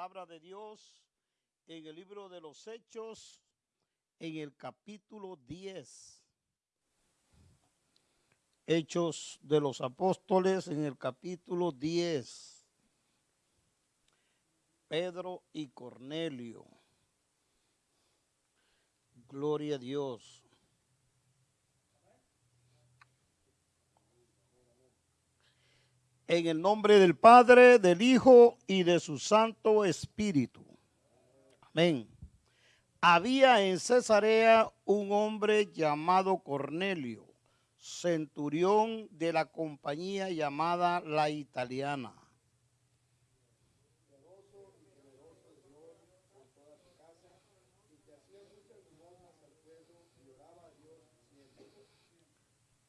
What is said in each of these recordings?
palabra de Dios en el libro de los Hechos, en el capítulo 10. Hechos de los Apóstoles en el capítulo 10. Pedro y Cornelio. Gloria a Dios. En el nombre del Padre, del Hijo y de su Santo Espíritu. Amén. Había en Cesarea un hombre llamado Cornelio, centurión de la compañía llamada La Italiana.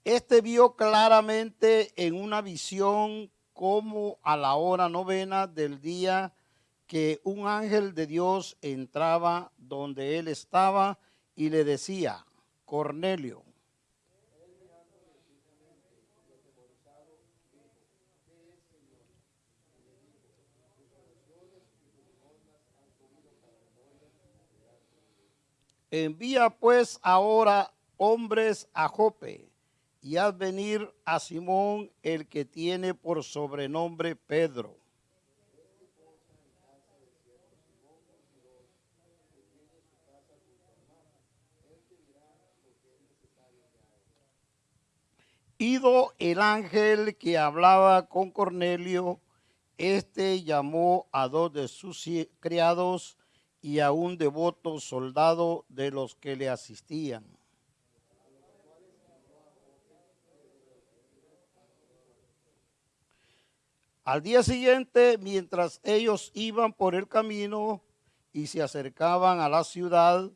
Este vio claramente en una visión como a la hora novena del día que un ángel de Dios entraba donde él estaba y le decía, Cornelio. Envía pues ahora hombres a Jope y haz venir a Simón el que tiene por sobrenombre Pedro. Ido el ángel que hablaba con Cornelio, este llamó a dos de sus criados y a un devoto soldado de los que le asistían Al día siguiente, mientras ellos iban por el camino y se acercaban a la ciudad,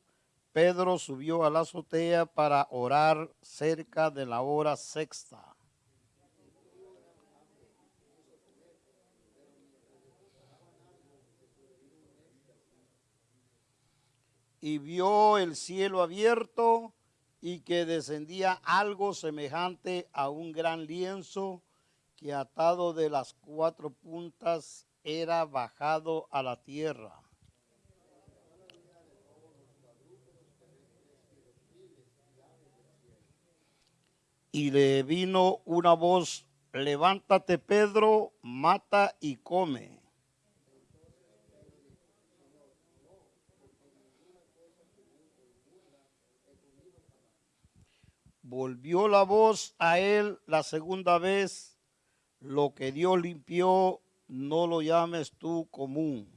Pedro subió a la azotea para orar cerca de la hora sexta. Y vio el cielo abierto y que descendía algo semejante a un gran lienzo que atado de las cuatro puntas era bajado a la tierra. Y le vino una voz, levántate Pedro, mata y come. Volvió la voz a él la segunda vez lo que Dios limpió, no lo llames tú común.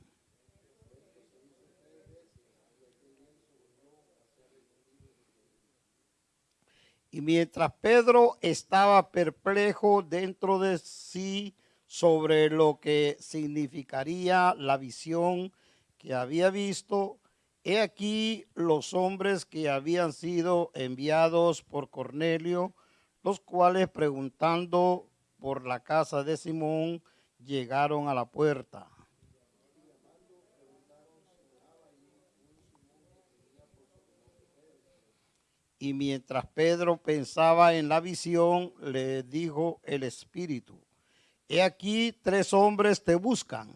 Y mientras Pedro estaba perplejo dentro de sí sobre lo que significaría la visión que había visto, he aquí los hombres que habían sido enviados por Cornelio, los cuales preguntando por la casa de Simón llegaron a la puerta. Y mientras Pedro pensaba en la visión, le dijo el Espíritu, he aquí tres hombres te buscan.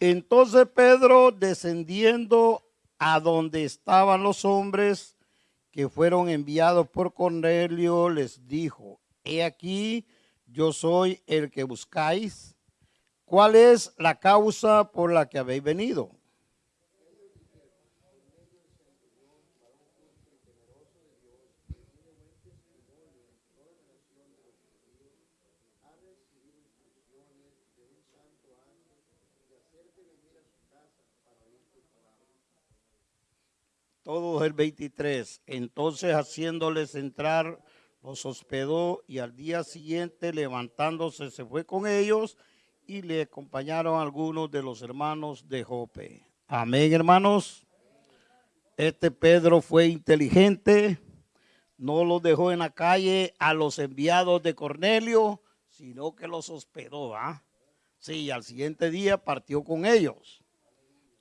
Entonces Pedro, descendiendo a donde estaban los hombres que fueron enviados por Cornelio, les dijo, he aquí, yo soy el que buscáis. ¿Cuál es la causa por la que habéis venido? Todos el 23. Entonces haciéndoles entrar, los hospedó y al día siguiente levantándose se fue con ellos y le acompañaron algunos de los hermanos de Jope. Amén, hermanos. Este Pedro fue inteligente, no los dejó en la calle a los enviados de Cornelio, sino que los hospedó. ¿ah? Sí, al siguiente día partió con ellos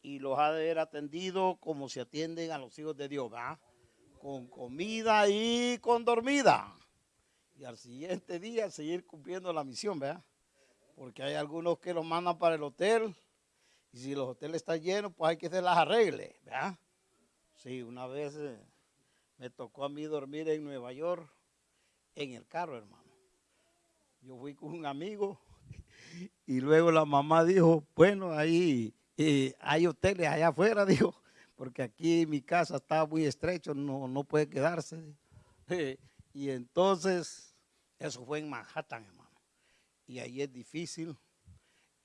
y los ha de haber atendido como se atienden a los hijos de Dios, ¿verdad? Con comida y con dormida. y al siguiente día seguir cumpliendo la misión, ¿verdad? Porque hay algunos que los mandan para el hotel y si los hoteles están llenos, pues hay que hacer las arregles, ¿verdad? Sí, una vez eh, me tocó a mí dormir en Nueva York en el carro, hermano. Yo fui con un amigo y luego la mamá dijo, bueno, ahí eh, hay hoteles allá afuera, dijo, porque aquí mi casa está muy estrecho, no, no puede quedarse. y entonces, eso fue en Manhattan, hermano. Y ahí es difícil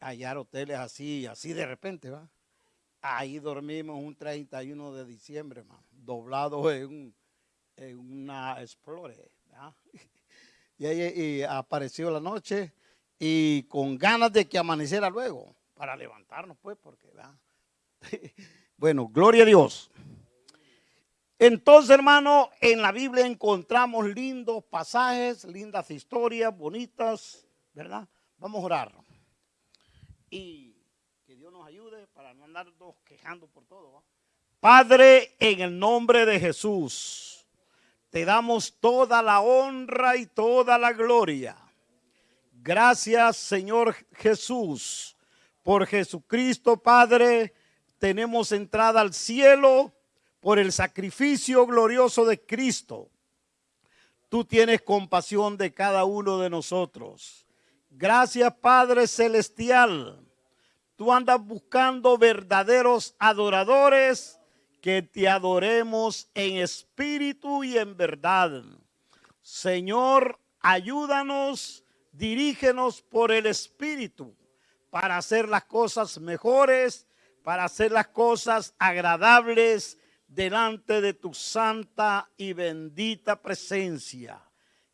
hallar hoteles así, así de repente, ¿va? Ahí dormimos un 31 de diciembre, hermano, doblado en, una Explorer, Y ahí apareció la noche y con ganas de que amaneciera luego, para levantarnos, pues, porque. Bueno, gloria a Dios. Entonces, hermano, en la Biblia encontramos lindos pasajes, lindas historias, bonitas, ¿verdad? Vamos a orar. Y que Dios nos ayude para no andarnos quejando por todo. Padre, en el nombre de Jesús, te damos toda la honra y toda la gloria. Gracias, Señor Jesús, por Jesucristo, Padre tenemos entrada al cielo por el sacrificio glorioso de Cristo. Tú tienes compasión de cada uno de nosotros. Gracias Padre Celestial. Tú andas buscando verdaderos adoradores que te adoremos en espíritu y en verdad. Señor, ayúdanos, dirígenos por el espíritu para hacer las cosas mejores para hacer las cosas agradables delante de tu santa y bendita presencia.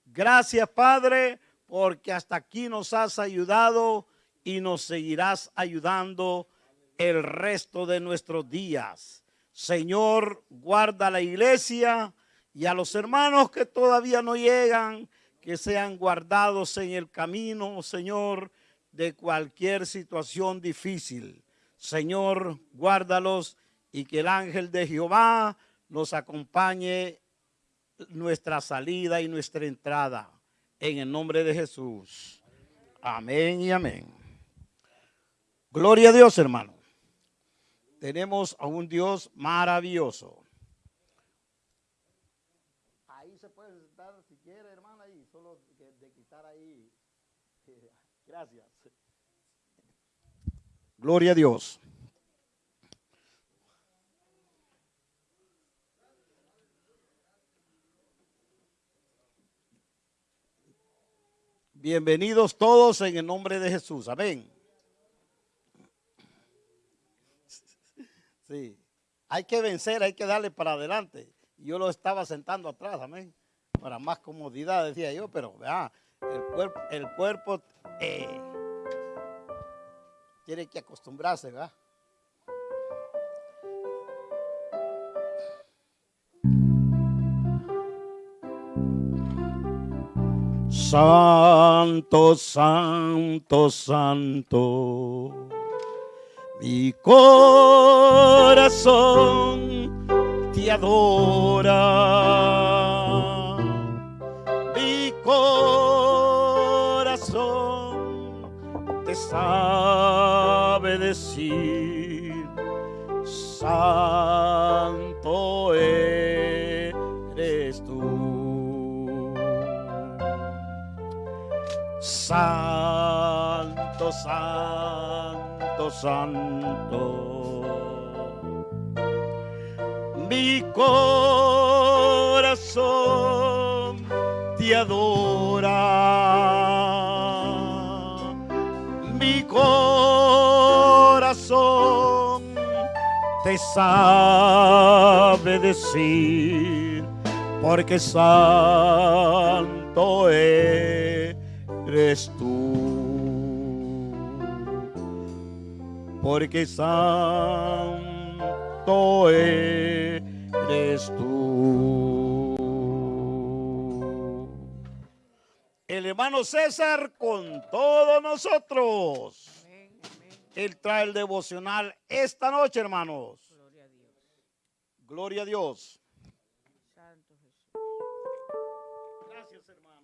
Gracias, Padre, porque hasta aquí nos has ayudado y nos seguirás ayudando el resto de nuestros días. Señor, guarda la iglesia y a los hermanos que todavía no llegan, que sean guardados en el camino, Señor, de cualquier situación difícil. Señor, guárdalos y que el ángel de Jehová nos acompañe nuestra salida y nuestra entrada. En el nombre de Jesús. Amén y amén. Gloria a Dios, hermano. Tenemos a un Dios maravilloso. Ahí se puede sentar si quiere, hermana, ahí, solo de quitar ahí. Gracias. Gloria a Dios. Bienvenidos todos en el nombre de Jesús. Amén. Sí. Hay que vencer, hay que darle para adelante. Yo lo estaba sentando atrás, amén. Para más comodidad, decía yo, pero vea, el cuerpo, el cuerpo eh, tiene que acostumbrarse, ¿verdad? Santo, santo, santo. Mi corazón te adora. Mi corazón te sabe decir. Santo eres tú. Santo, santo, santo. Mi corazón te adora. Mi corazón te sabe decir, porque santo eres tú. Porque santo eres tú. El hermano César con todos nosotros. Él trae el devocional esta noche, hermanos. Gloria a Dios. Gloria a Dios. Santo Jesús. Gracias, hermano.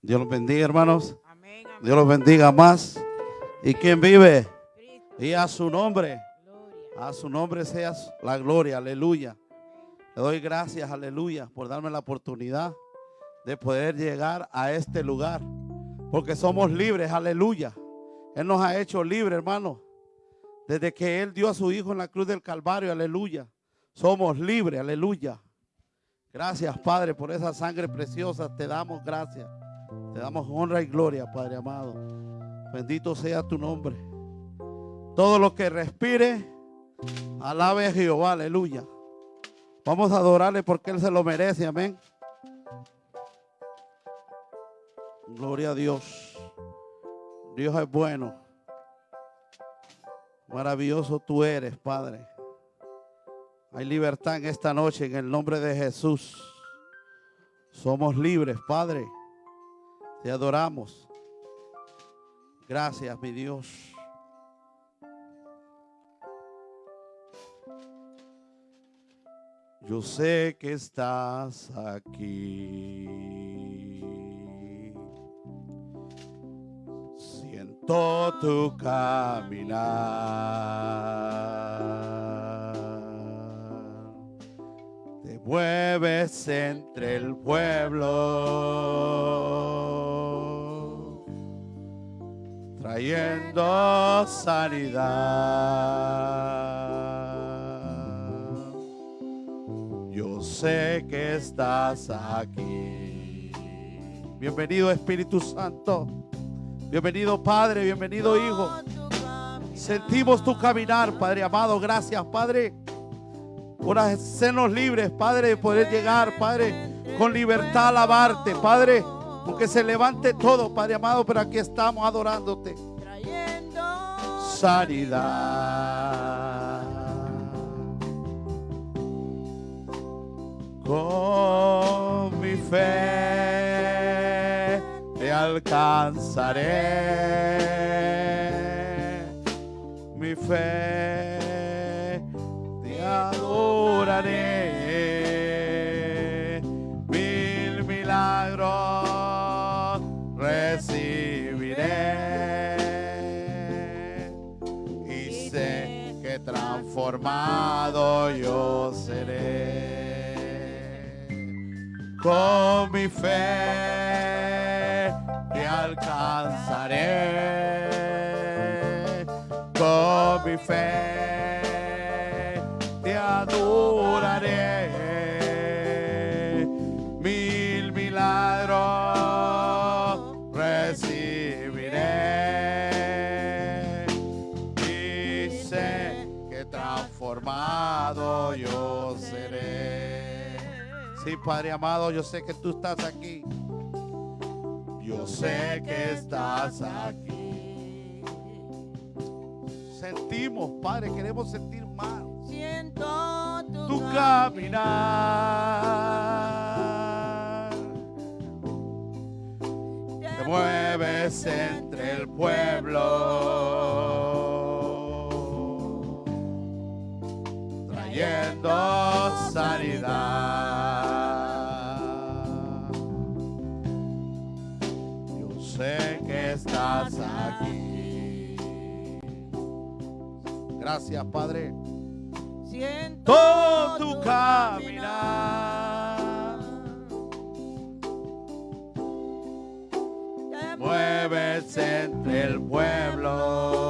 Dios los bendiga, hermanos. Amén, amén. Dios los bendiga más. ¿Y quién vive? Cristo, Y a su nombre. gloria. A su nombre sea la gloria. Aleluya. Le doy gracias, aleluya, por darme la oportunidad de poder llegar a este lugar. Porque somos libres, aleluya. Él nos ha hecho libres, hermano. Desde que Él dio a su Hijo en la cruz del Calvario, aleluya. Somos libres, aleluya. Gracias, Padre, por esa sangre preciosa. Te damos gracias. Te damos honra y gloria, Padre amado. Bendito sea tu nombre. Todo lo que respire, alabe a Jehová, aleluya. Vamos a adorarle porque Él se lo merece, amén. Gloria a Dios. Dios es bueno. Maravilloso tú eres, Padre. Hay libertad en esta noche en el nombre de Jesús. Somos libres, Padre. Te adoramos. Gracias, mi Dios. Yo sé que estás aquí. Siento tu caminar. Te mueves entre el pueblo, trayendo sanidad. Yo sé que estás aquí. Bienvenido Espíritu Santo. Bienvenido Padre, bienvenido Hijo. Sentimos tu caminar, Padre amado. Gracias, Padre, por hacernos libres, Padre, de poder llegar, Padre, con libertad a alabarte, Padre. Aunque se levante todo, Padre amado, pero aquí estamos adorándote. Sanidad. Con mi fe alcanzaré. Mi fe te adoraré. Mil milagros recibiré. Y sé que transformado yo seré. Con mi fe alcanzaré. Con mi fe te adoraré. Mil milagros recibiré. Y sé que transformado yo seré. Sí, Padre amado, yo sé que tú estás aquí. Yo sé que estás aquí. Sentimos, Padre, queremos sentir más siento tu, tu caminar. Te mueves entre el pueblo, trayendo sanidad. Sé que estás aquí. Gracias, Padre siento tu caminar. Mueves entre el pueblo,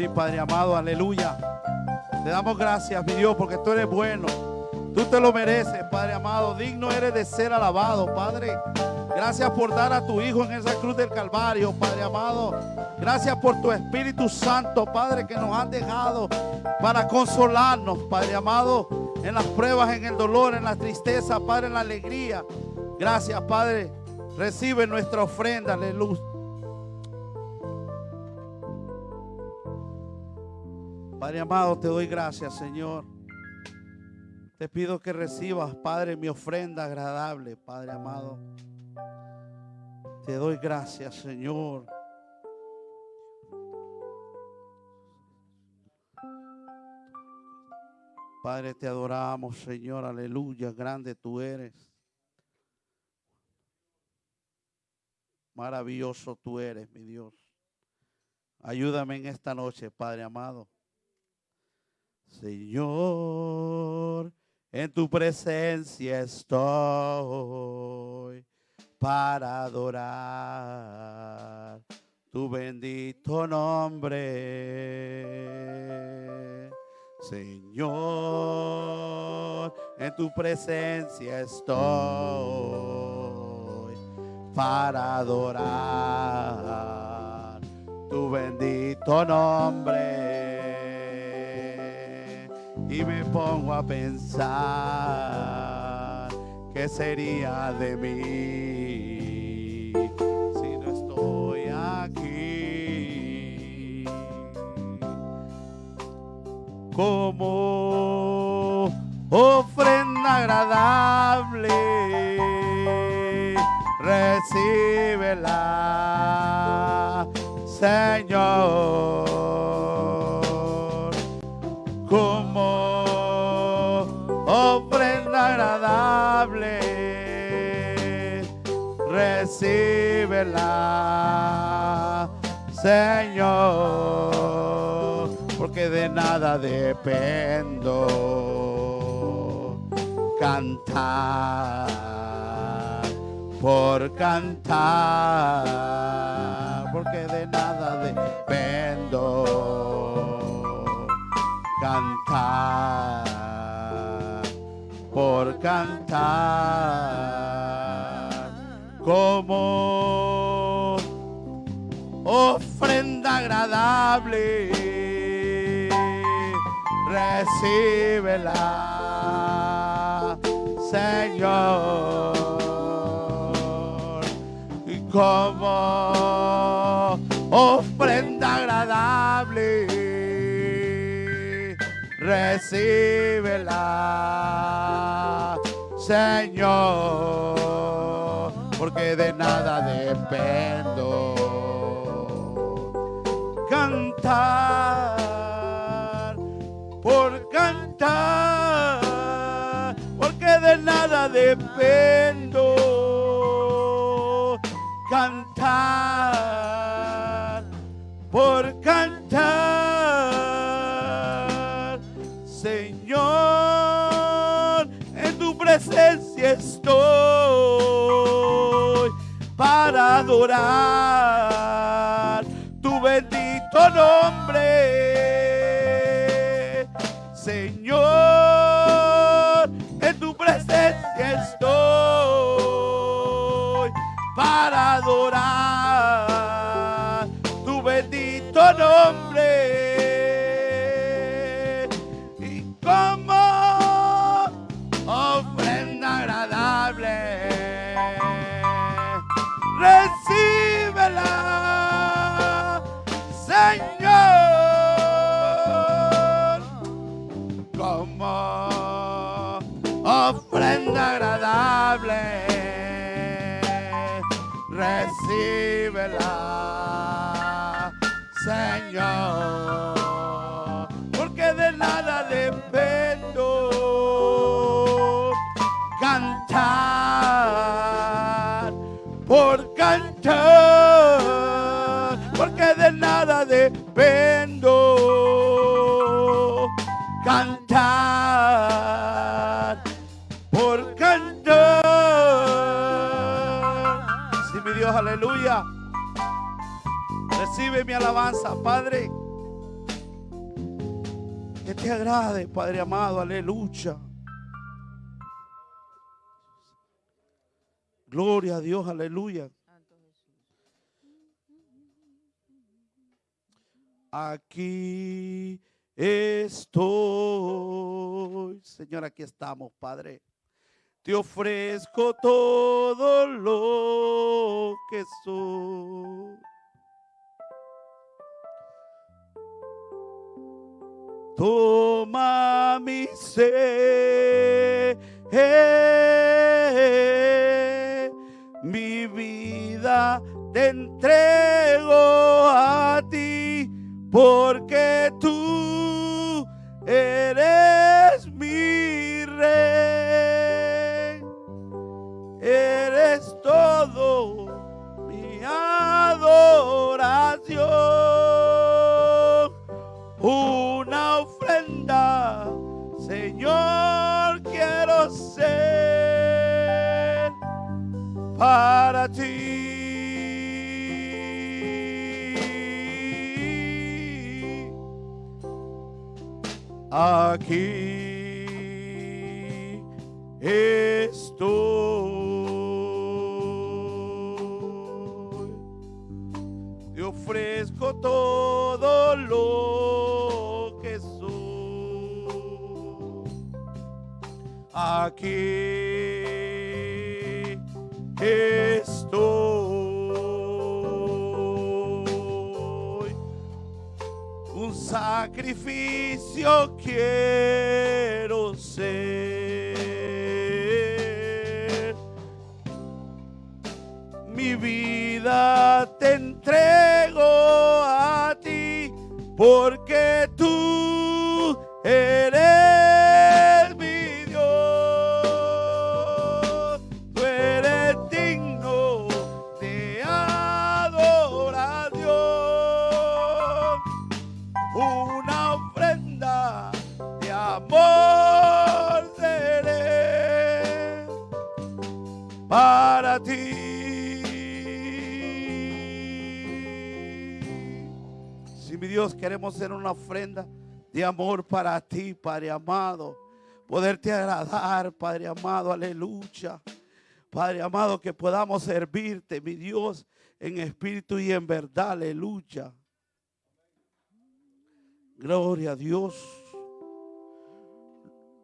Sí, Padre amado, aleluya. Te damos gracias, mi Dios, porque tú eres bueno. Tú te lo mereces, Padre amado. Digno eres de ser alabado, Padre. Gracias por dar a tu Hijo en esa cruz del Calvario, Padre amado. Gracias por tu Espíritu Santo, Padre, que nos han dejado para consolarnos, Padre amado, en las pruebas, en el dolor, en la tristeza, Padre, en la alegría. Gracias, Padre. Recibe nuestra ofrenda, aleluya. Padre amado, te doy gracias, Señor. Te pido que recibas, Padre, mi ofrenda agradable, Padre amado. Te doy gracias, Señor. Padre, te adoramos, Señor, aleluya, grande tú eres. Maravilloso tú eres, mi Dios. Ayúdame en esta noche, Padre amado. Señor, en tu presencia estoy para adorar tu bendito nombre. Señor, en tu presencia estoy para adorar tu bendito nombre. Y me pongo a pensar qué sería de mí si no estoy aquí como ofrenda agradable. Recíbela, Señor, agradable. Recíbela, Señor, porque de nada dependo. Cantar por cantar, porque de nada dependo. Cantar por cantar como ofrenda agradable. Recíbela, Señor, y como ofrenda agradable. Recíbela, Señor, porque de nada dependo cantar, por cantar, porque de nada dependo. Cantar, por presencia estoy para adorar tu bendito nombre. Señor, en tu presencia estoy para adorar tu bendito nombre. Agradable, recíbela, Señor, porque de nada dependo cantar por cantar, porque de nada dependo aleluya. Recibe mi alabanza, Padre. Que te agrade, Padre amado, aleluya. Gloria a Dios, aleluya. Aquí estoy. Señor, aquí estamos, Padre. Te ofrezco todo lo que soy. Toma mi ser, mi vida te entrego a ti, porque tú eres mi rey, eres todo mi adoración una ofrenda, Señor, quiero ser para ti. Aquí estoy. Ofrezco todo lo que soy. Aquí estoy. Un sacrificio quiero ser mi vida te entrego ti, Dios queremos ser una ofrenda de amor para ti, Padre amado, poderte agradar, Padre amado, aleluya. Padre amado, que podamos servirte, mi Dios, en espíritu y en verdad, aleluya. Gloria a Dios.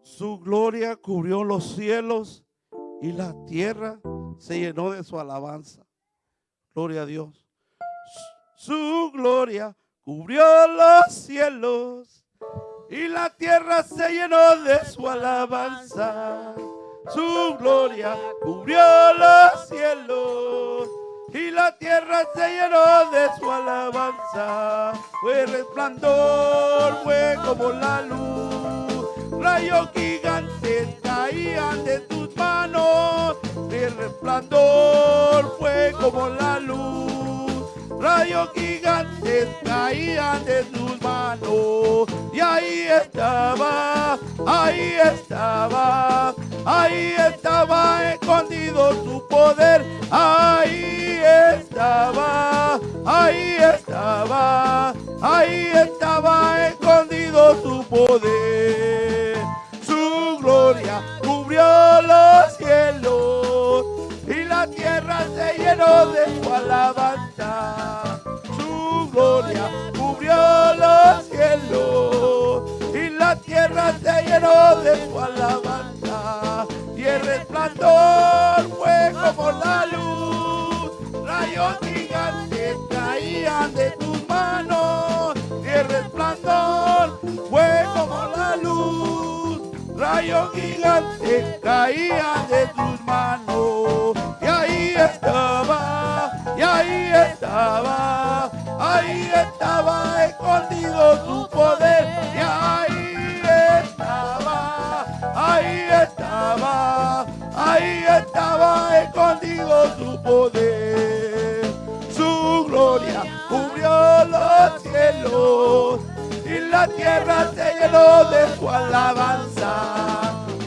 Su gloria cubrió los cielos y la tierra se llenó de su alabanza. Gloria a Dios. Su gloria cubrió los cielos y la tierra se llenó de su alabanza. Su gloria cubrió los cielos y la tierra se llenó de su alabanza. Fue resplandor, fue como la luz, rayos gigantes caían de tus manos. El resplandor fue como la luz, rayos gigantes caían de tus manos. Y ahí estaba, ahí estaba, ahí estaba escondido tu poder. Ahí estaba, ahí estaba, ahí estaba escondido tu poder. Su gloria cubrió los cielos la tierra se llenó de su alabanza. Su gloria cubrió los cielos y la tierra se llenó de su alabanza. Y el resplandor fue como la luz, rayos gigantes caían de tus manos. Y el resplandor fue como la luz, rayos gigantes caían de tus manos. Y ahí estaba, y ahí estaba, ahí estaba escondido tu poder. Y ahí estaba, ahí estaba, ahí estaba escondido tu poder. Su gloria cubrió los cielos la tierra se llenó de su alabanza.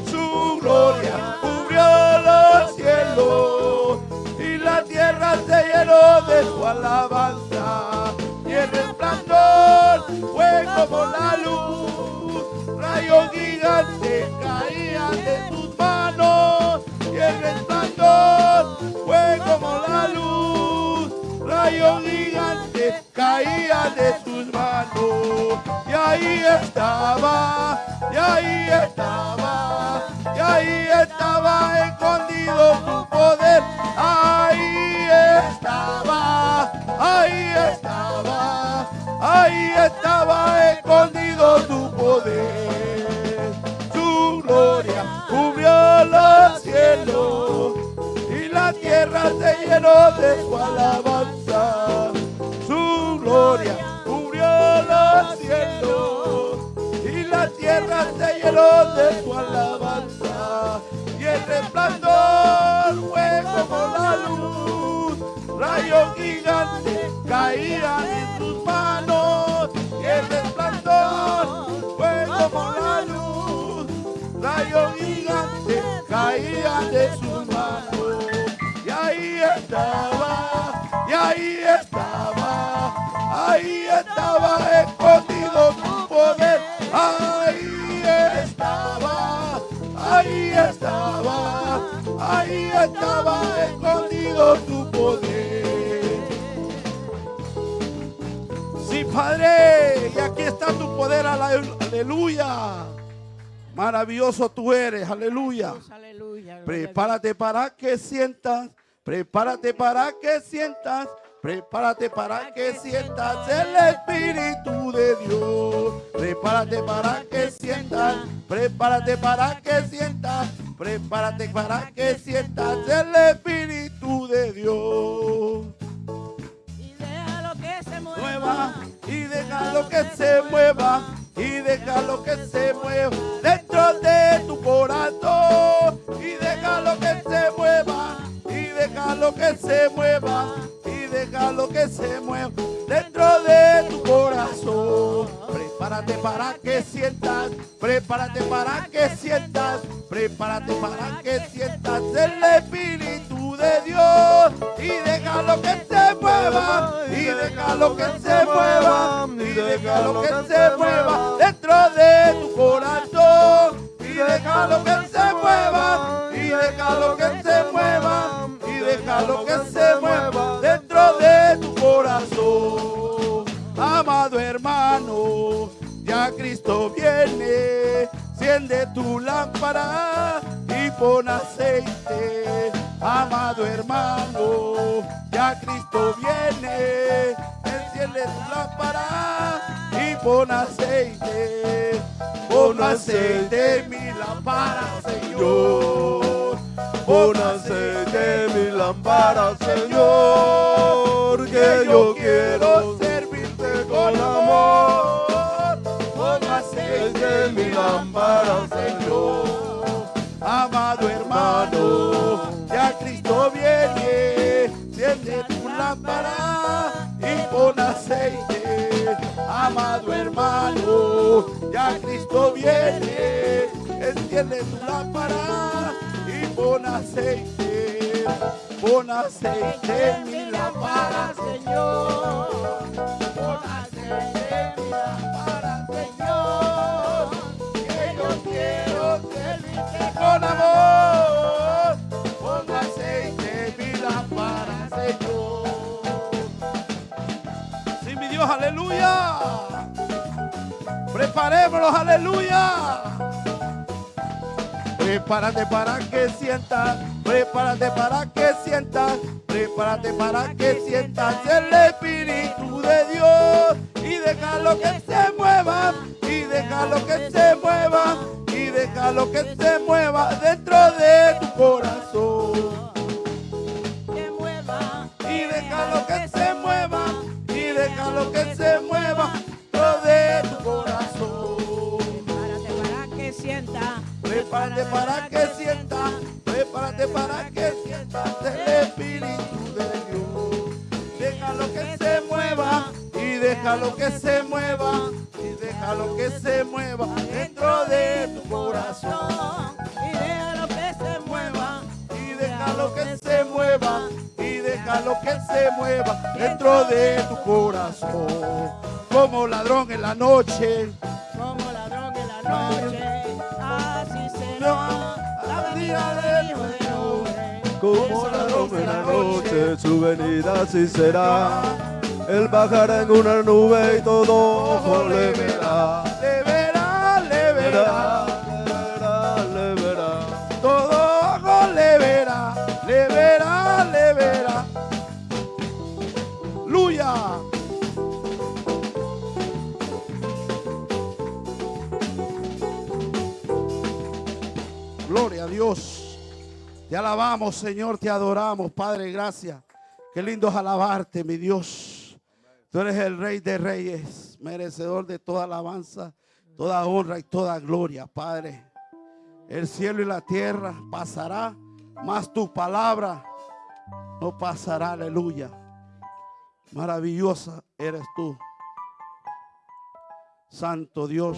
Su gloria cubrió los cielos y la tierra se llenó de su alabanza. Y el resplandor fue como la luz, rayos gigantes caían de tus manos y el resplandor fue como la luz, rayo gigante caía de sus manos. Y ahí estaba, y ahí estaba, y ahí estaba escondido tu poder. Ahí estaba, ahí estaba, ahí estaba escondido tu poder. Su gloria cubrió los cielos y la tierra se llenó de ahí estaba escondido tu poder. Sí, Padre, y aquí está tu poder, ale- aleluya. Maravilloso tú eres, aleluya. Prepárate para que sientas, prepárate para que sientas, prepárate para que sientas el Espíritu de Dios. Prepárate para que sientas, prepárate para que sientas, prepárate para que sientas el Espíritu de Dios. Y déjalo que se Mueva y déjalo que se mueva y déjalo que se mueva dentro de tu corazón y déjalo que se mueva y déjalo que se mueva y déjalo que se mueva dentro de tu corazón. Prepárate para que sientas prepárate para que sientas prepárate para que sientas el espíritu de Dios. Y déjalo que se mueva y déjalo que se mueva y déjalo que se mueva dentro de tu corazón. Y déjalo que se mueva y déjalo que se mueva y déjalo que se mueva dentro de tu corazón amado hermano ya Cristo viene Enciende tu lámpara y pon aceite, amado hermano. Ya Cristo viene. Enciende tu lámpara y pon aceite. Pon aceite en mi lámpara, Señor. Pon aceite en mi lámpara, Señor. Que yo quiero servirte con amor. Pon aceite en mi lámpara, Señor. Amado hermano, ya Cristo viene. Enciende tu lámpara y pon aceite. Amado hermano, ya Cristo viene. Enciende tu lámpara pon aceite. Pon aceite en mi lámpara, Señor. Pon aceite en mi lámpara, Señor. Que yo quiero servirte con amor. Pon aceite en mi lámpara, Señor. Sí, mi Dios, aleluya. Preparémonos, aleluya. Prepárate para que sientas, prepárate para que sientas, prepárate para que sientas el Espíritu de Dios y déjalo que se mueva, y déjalo que se mueva, y déjalo que se mueva dentro de tu corazón. Que mueva. Y déjalo que se mueva, y déjalo que se mueva Prepárate para que sientas, prepárate para que sientas el Espíritu de Dios. Déjalo que se mueva y déjalo que se mueva y déjalo que se mueva dentro de tu corazón. Y déjalo que se mueva. Y déjalo que se mueva y déjalo que se mueva dentro de tu corazón. Como ladrón en la noche, Como ladrón en la noche. No, la venida del como la noche, su venida sí será. Él bajará en una nube y todo ojo. Le verá, Gloria a Dios. Te alabamos, Señor, te adoramos, Padre, gracias. Qué lindo es alabarte, mi Dios. Tú eres el Rey de Reyes, merecedor de toda alabanza, toda honra y toda gloria, Padre. El cielo y la tierra pasará, mas tu palabra no pasará, aleluya. Maravillosa eres tú. Santo Dios.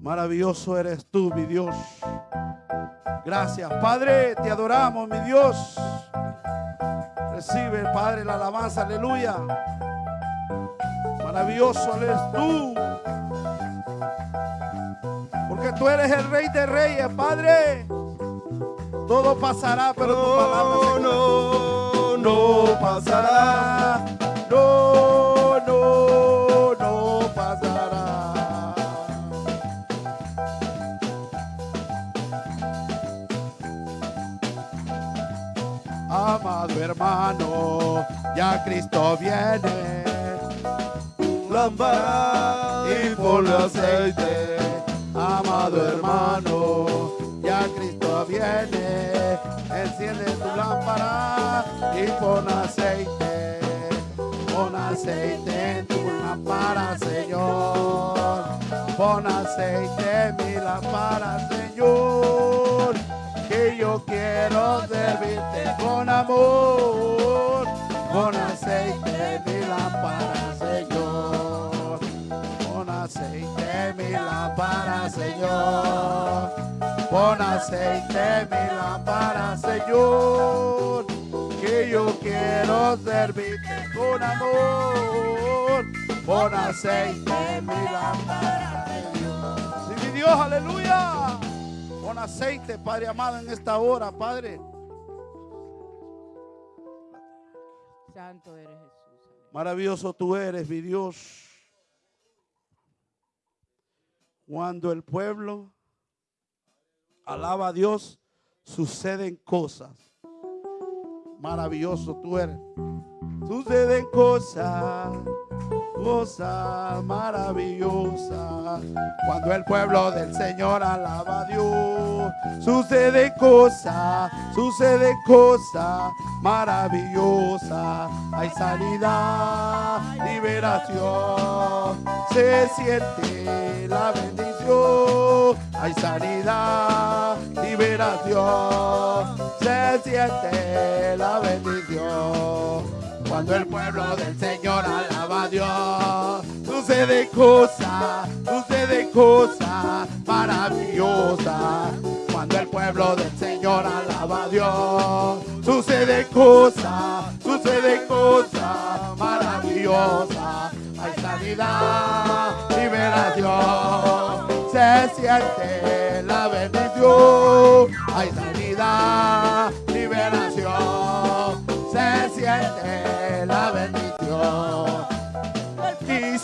Maravilloso eres tú, mi Dios. Gracias, Padre, te adoramos, mi Dios. Recibe, Padre, la alabanza, aleluya. Maravilloso eres tú. Porque tú eres el Rey de Reyes, Padre. Todo pasará, pero tu palabra no, no pasará. no, Amado hermano, ya Cristo viene. Lámpara y ponle aceite. Amado hermano, ya Cristo viene. Enciende tu lámpara y pon aceite. Pon aceite en tu lámpara, Señor. Pon aceite en mi lámpara, Señor. Que yo quiero servirte con amor. Pon aceite mi lámpara, Señor. Pon aceite mi lámpara, Señor. Pon aceite mi lámpara, Señor. Que yo quiero servirte con amor. Pon aceite mi lámpara, Señor. Sí, mi Dios, aleluya. Pon aceite, Padre amado, en esta hora, Padre. Santo eres Jesús. Maravilloso tú eres, mi Dios. Cuando el pueblo alaba a Dios, suceden cosas. Maravilloso tú eres. Suceden cosas, cosas maravillosas. Cuando el pueblo del Señor alaba a Dios, suceden cosas, suceden cosas maravillosas. Hay sanidad, liberación, se siente la bendición. Hay sanidad, liberación, se siente la bendición. Cuando el pueblo del Señor alaba a Dios, sucede cosas, sucede cosas maravillosas. Cuando el pueblo del Señor alaba a Dios, sucede cosas, sucede cosas maravillosas. Hay sanidad, liberación, se siente la bendición. Hay sanidad, liberación, se siente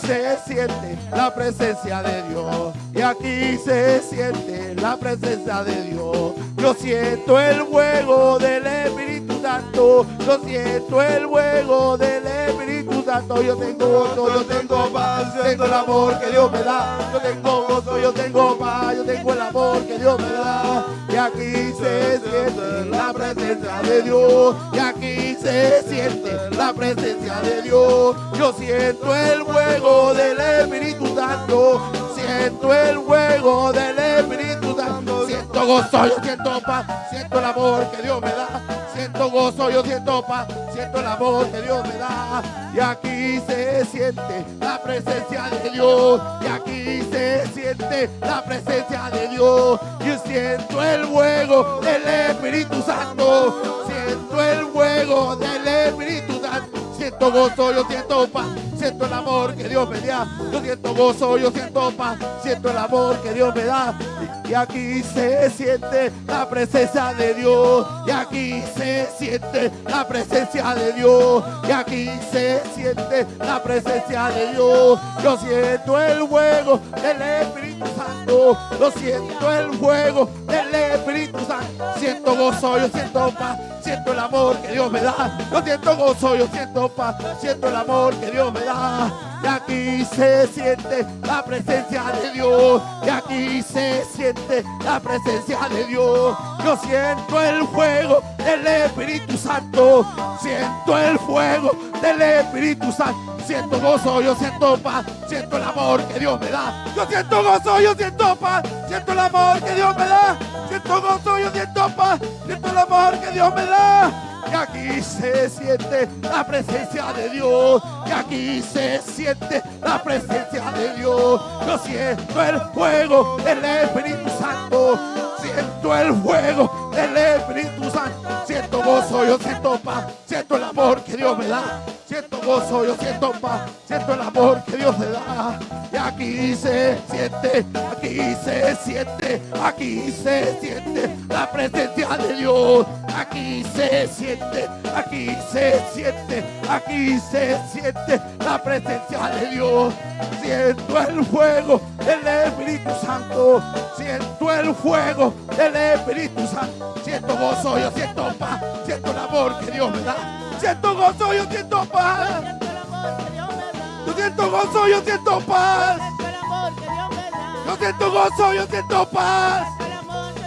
se siente la presencia de Dios. Y aquí se siente la presencia de Dios. Yo siento el fuego del Espíritu Santo. Yo siento el fuego del Espíritu Santo. Yo tengo gozo, yo tengo paz, yo tengo el amor que Dios me da. Yo tengo gozo, yo tengo paz, yo tengo el amor que Dios me da. Y aquí se siente la presencia de Dios. Y aquí se siente la presencia de Dios. Yo siento el fuego del Espíritu Santo. Siento el fuego del Espíritu Siento gozo, yo siento paz. Siento el amor que Dios me da. Siento gozo, yo siento paz. Siento el amor que Dios me da. Y aquí se siente la presencia de Dios. Y aquí se siente la presencia de Dios. Yo siento el fuego del Espíritu Santo. Siento el fuego del Espíritu Santo. Siento gozo, yo siento paz. Siento el amor que Dios me da. Yo siento gozo, yo siento paz. Siento el amor que Dios me da. y aquí se siente la presencia de Dios. Y aquí se siente la presencia de Dios. Y aquí se siente la presencia de Dios. Yo siento el fuego del Espíritu Santo. Yo siento el fuego del Espíritu Santo. Siento gozo, yo siento paz. Siento el amor que Dios me da. Yo siento gozo, yo siento paz. Siento el amor que Dios me da. Y aquí se siente la presencia de Dios. Y aquí se siente la presencia de Dios. Yo siento el fuego del Espíritu Santo. Siento el fuego del Espíritu Santo. Siento gozo, yo siento paz. Siento el amor que Dios me da. Yo siento gozo, yo siento paz. Siento el amor que Dios me da. Siento gozo, yo siento paz. Siento el amor que Dios me da. Y aquí se siente la presencia de Dios. Y aquí se siente la presencia de Dios. Yo siento el fuego del Espíritu Santo. Siento el fuego del Espíritu Santo. Siento gozo, yo siento paz. Siento el amor que Dios me da. Siento gozo, yo siento paz. Siento el amor que Dios me da. Y aquí se siente, aquí se siente, aquí se siente la presencia de Dios. Aquí se siente, aquí se siente, aquí se siente la presencia de Dios. Siento el fuego del Espíritu Santo. Siento el fuego del Espíritu Santo. Siento gozo, yo siento paz. Siento el amor que Dios me da. Siento gozo, yo siento paz. Yo siento gozo, yo siento paz. Yo siento gozo, yo siento paz.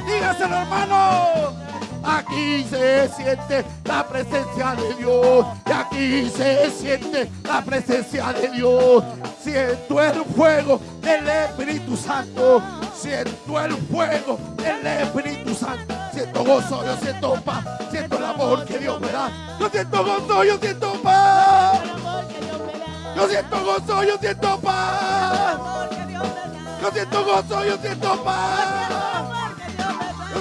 Dígaselo, hermano. Aquí se siente la presencia de Dios. Y aquí se siente la presencia de Dios. Siento el fuego del Espíritu Santo. Siento el fuego del Espíritu Santo. Siento gozo, yo siento paz. Siento el amor que Dios me da. Yo siento gozo, yo siento paz. Yo siento gozo, yo siento paz. Yo siento gozo, yo siento paz.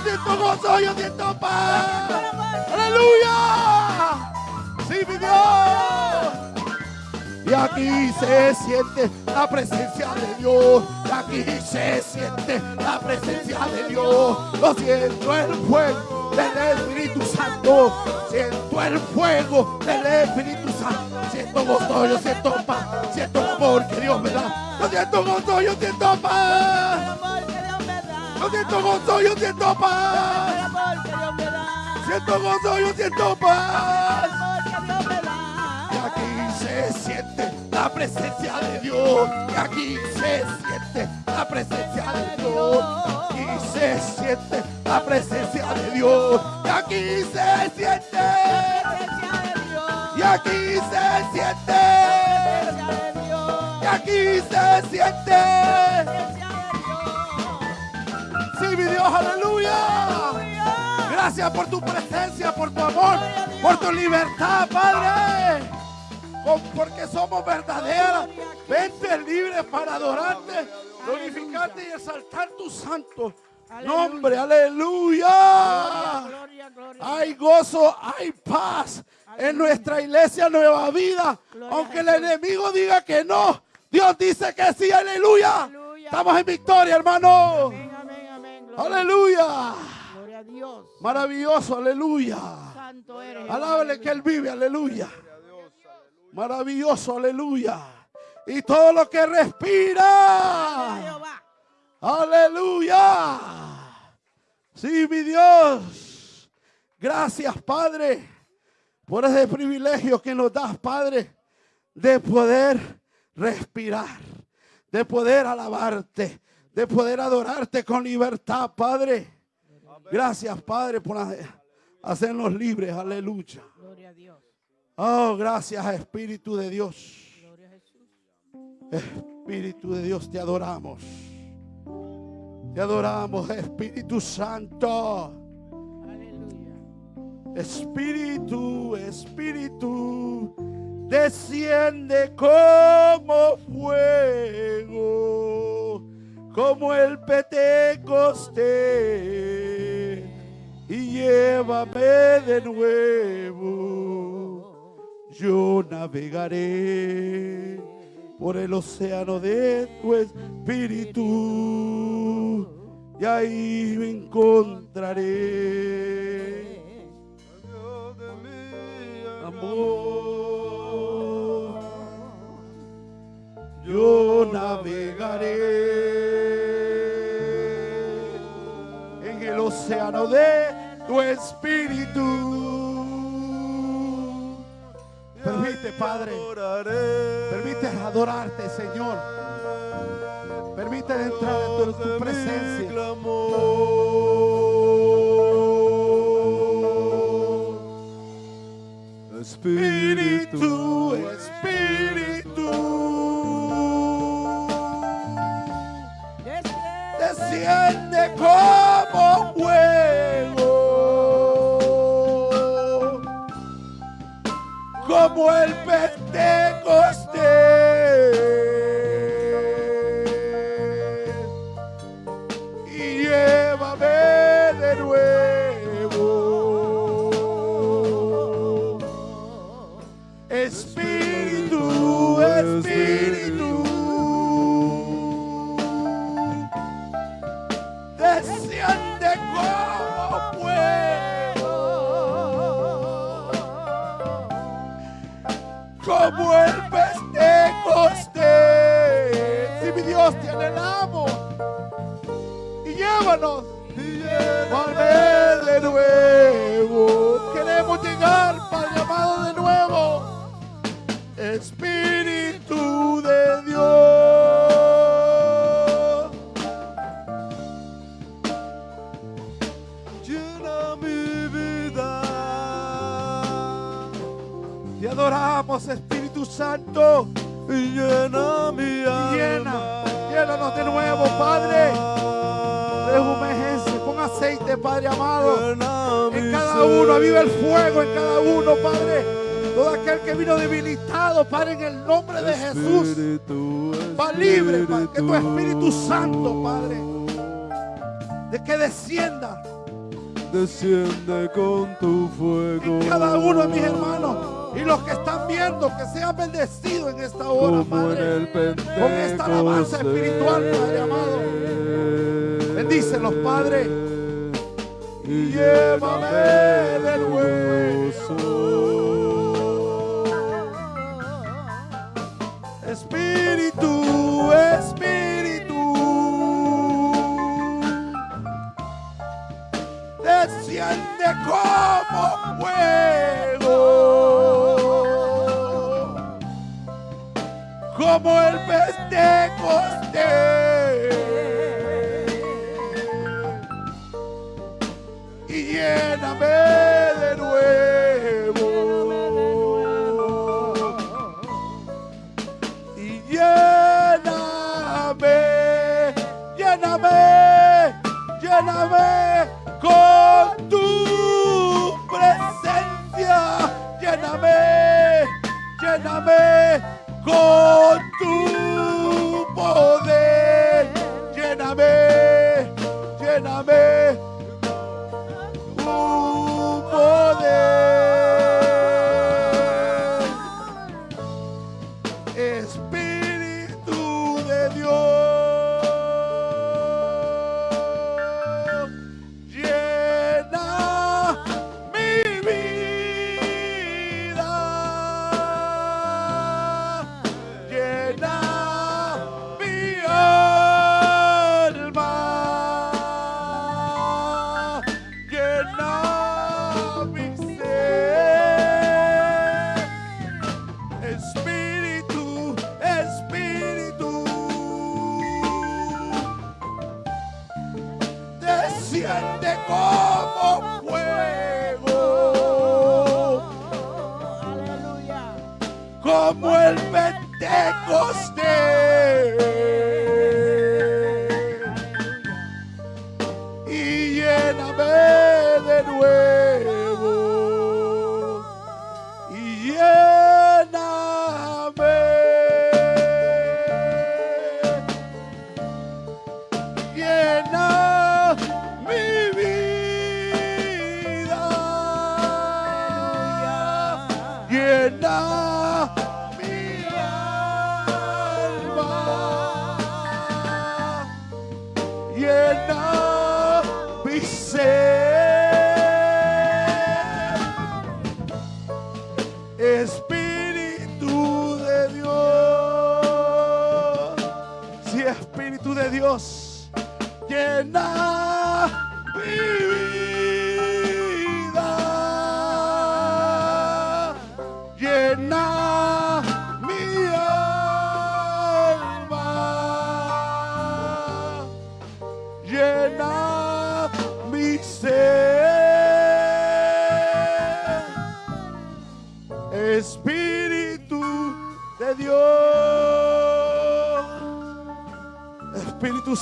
Siento gozo, yo siento paz. Aleluya. Sí, mi Dios. Y aquí se siente la presencia de Dios. Y aquí se siente la presencia de Dios. Lo siento el fuego del Espíritu Santo. Siento el fuego del Espíritu Santo. Siento gozo, yo siento paz. Siento amor que Dios me da. Yo siento gozo, yo siento paz. Yo siento gozo, yo siento paz. Siento gozo, yo siento paz. Y aquí se siente la presencia de Dios. Y aquí se siente la presencia de Dios. Aquí se siente la presencia de Dios. Y aquí se siente. Y aquí se siente. Y aquí se siente. Sí, mi Dios, aleluya. Gracias por tu presencia, por tu amor, por tu libertad, Padre. Porque somos verdaderas. Vente libre para adorarte, glorificarte y exaltar tu santo nombre. Aleluya. Hay gozo, hay paz en nuestra iglesia Nueva Vida. Aunque el enemigo diga que no, Dios dice que sí, aleluya. Aleluya. Estamos en victoria, hermano. Gloria, Aleluya. gloria a Dios. Maravilloso, aleluya. Santo eres. Alábale que Él vive, aleluya. Maravilloso, aleluya. Y todo lo que respira. Aleluya. Sí, mi Dios. Gracias, Padre, por ese privilegio que nos das, Padre, de poder respirar, de poder alabarte, de poder adorarte con libertad, Padre. Gracias, Padre, por hacer- hacernos libres. Aleluya. Gloria a Dios. Oh, gracias, Espíritu de Dios. Gloria a Jesús. Espíritu de Dios, te adoramos. Te adoramos, Espíritu Santo. Aleluya. Espíritu, Espíritu, desciende como fuego, como el Pentecostés, y llévame de nuevo. Yo navegaré por el océano de tu espíritu y ahí me encontraré. Amor, yo navegaré océano de tu espíritu. Permite, Padre, permite adorarte, Señor. Permite entrar en tu, tu presencia. Espíritu, Espíritu. desciende como el Pentecostés, y llévanos, Padre de nuevo. Queremos llegar, Padre amado, de nuevo. Espíritu de Dios. Llena mi vida. Te adoramos, Espíritu Santo. Y llena mi alma. Llena, llénanos de nuevo, Padre. Rejuvenece con aceite, Padre amado. En cada uno, aviva el fuego en cada uno, Padre. Todo aquel que vino debilitado, Padre, en el nombre de Jesús. Va libre, Padre, que tu Espíritu. Santo, Padre, de que descienda Desciende con tu fuego. en cada uno de mis hermanos. Y los que están viendo, que sean bendecidos en esta hora, como Padre. Con esta alabanza espiritual, Padre amado. Bendícelos, Padre. Y llévame de nuevo. Espíritu, Espíritu. Desciende como fuego. Como el Pentecostés. Y lléname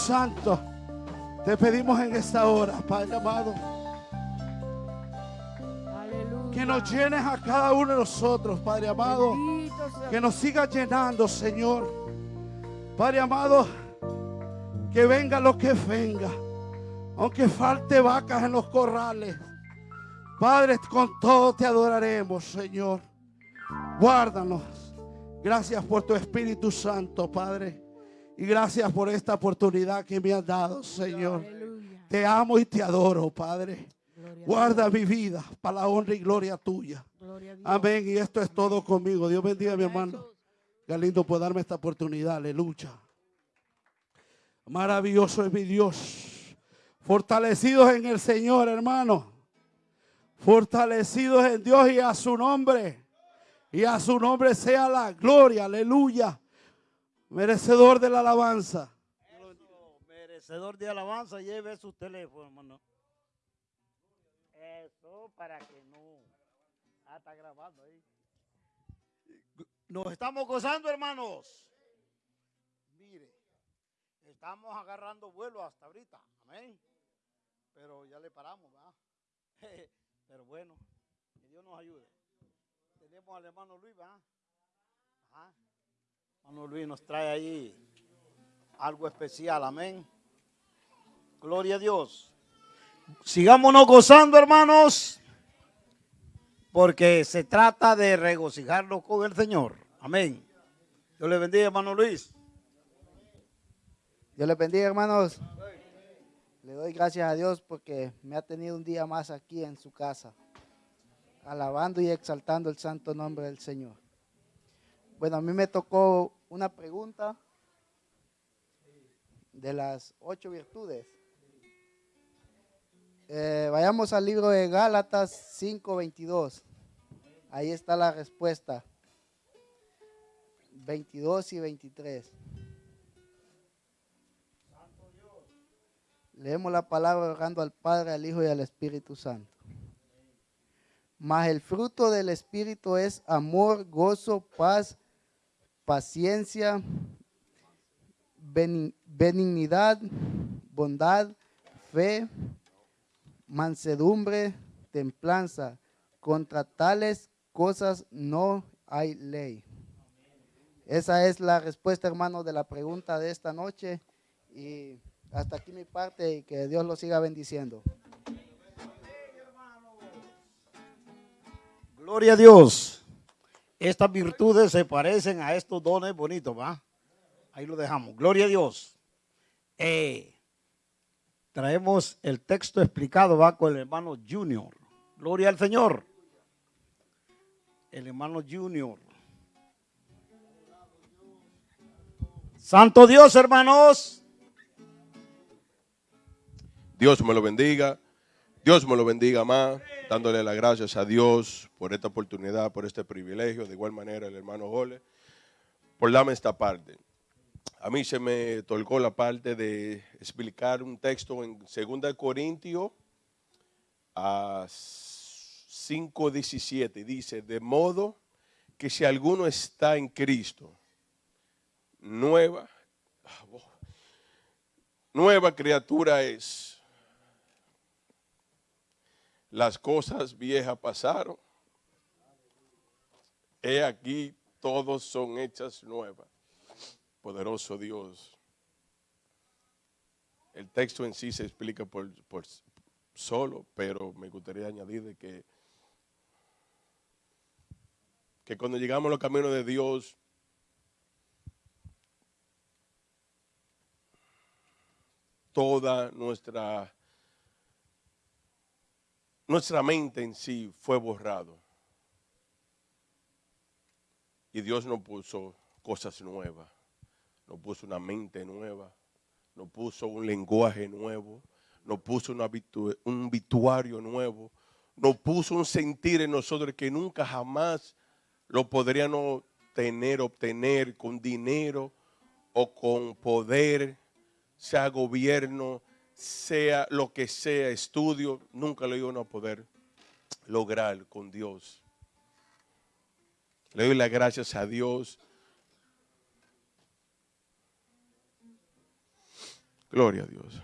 Santo, te pedimos en esta hora, Padre amado, Aleluya. que nos llenes a cada uno de nosotros, Padre amado. Que nos siga llenando, Señor. Padre amado, que venga lo que venga. Aunque falte vacas en los corrales. Padre, con todo te adoraremos, Señor. Guárdanos. Gracias por tu Espíritu Santo, Padre. Y gracias por esta oportunidad que me has dado, Señor. Aleluya. Te amo y te adoro, Padre. Guarda mi vida para la honra y gloria tuya. Gloria. Amén. Y esto es todo conmigo. Dios bendiga a mi hermano. Jesús. Qué lindo por darme esta oportunidad. Aleluya. Maravilloso es mi Dios. Fortalecidos en el Señor, hermano. Fortalecidos en Dios y a su nombre. Y a su nombre sea la gloria. Aleluya. Merecedor de la alabanza. Eso, merecedor de alabanza, lleve su teléfono, hermano. Eso para que no. Ah, está grabando ahí. Nos estamos gozando, hermanos. Mire, estamos agarrando vuelo hasta ahorita. Amén. Pero ya le paramos, ¿verdad? Pero bueno, que Dios nos ayude. Tenemos al hermano Luis, ¿verdad? Ajá. Hermano Luis nos trae ahí algo especial, amén. Gloria a Dios. Sigámonos gozando, hermanos, porque se trata de regocijarnos con el Señor. Amén. Dios le bendiga, hermano Luis. Dios les bendiga, hermanos. Le doy gracias a Dios porque me ha tenido un día más aquí en su casa, alabando y exaltando el santo nombre del Señor. Bueno, a mí me tocó una pregunta de las ocho virtudes. Eh, vayamos al libro de Gálatas 5:22. Ahí está la respuesta. 22 y 23. Leemos la palabra orando al Padre, al Hijo y al Espíritu Santo. Mas el fruto del Espíritu es amor, gozo, paz, paciencia, beni- benignidad, bondad, fe, mansedumbre, templanza. Contra tales cosas no hay ley. Esa es la respuesta, hermanos, de la pregunta de esta noche. Y hasta aquí mi parte y que Dios lo siga bendiciendo. Gloria a Dios. Estas virtudes se parecen a estos dones bonitos, ¿va? Ahí lo dejamos. Gloria a Dios. Eh, traemos el texto explicado, va con el hermano Junior. Gloria al Señor. El hermano Junior. Santo Dios, hermanos. Dios me lo bendiga. Dios me lo bendiga más, dándole las gracias a Dios por esta oportunidad, por este privilegio. De igual manera, el hermano Jole, por darme esta parte. A mí se me tocó la parte de explicar un texto en 2 Corintios a 5.17. Dice, de modo que si alguno está en Cristo, nueva, nueva criatura es. Las cosas viejas pasaron. He aquí, todos son hechas nuevas. Poderoso Dios. El texto en sí se explica por, solo, pero me gustaría añadir de que, que cuando llegamos a los caminos de Dios, toda nuestra nuestra mente en sí fue borrado. Y Dios nos puso cosas nuevas, nos puso una mente nueva, nos puso un lenguaje nuevo, nos puso un vituario nuevo, nos puso un sentir en nosotros que nunca jamás lo podríamos tener, obtener con dinero o con poder, sea gobierno, sea lo que sea, estudio, nunca lo iban a poder lograr con Dios. Le doy las gracias a Dios. Gloria a Dios.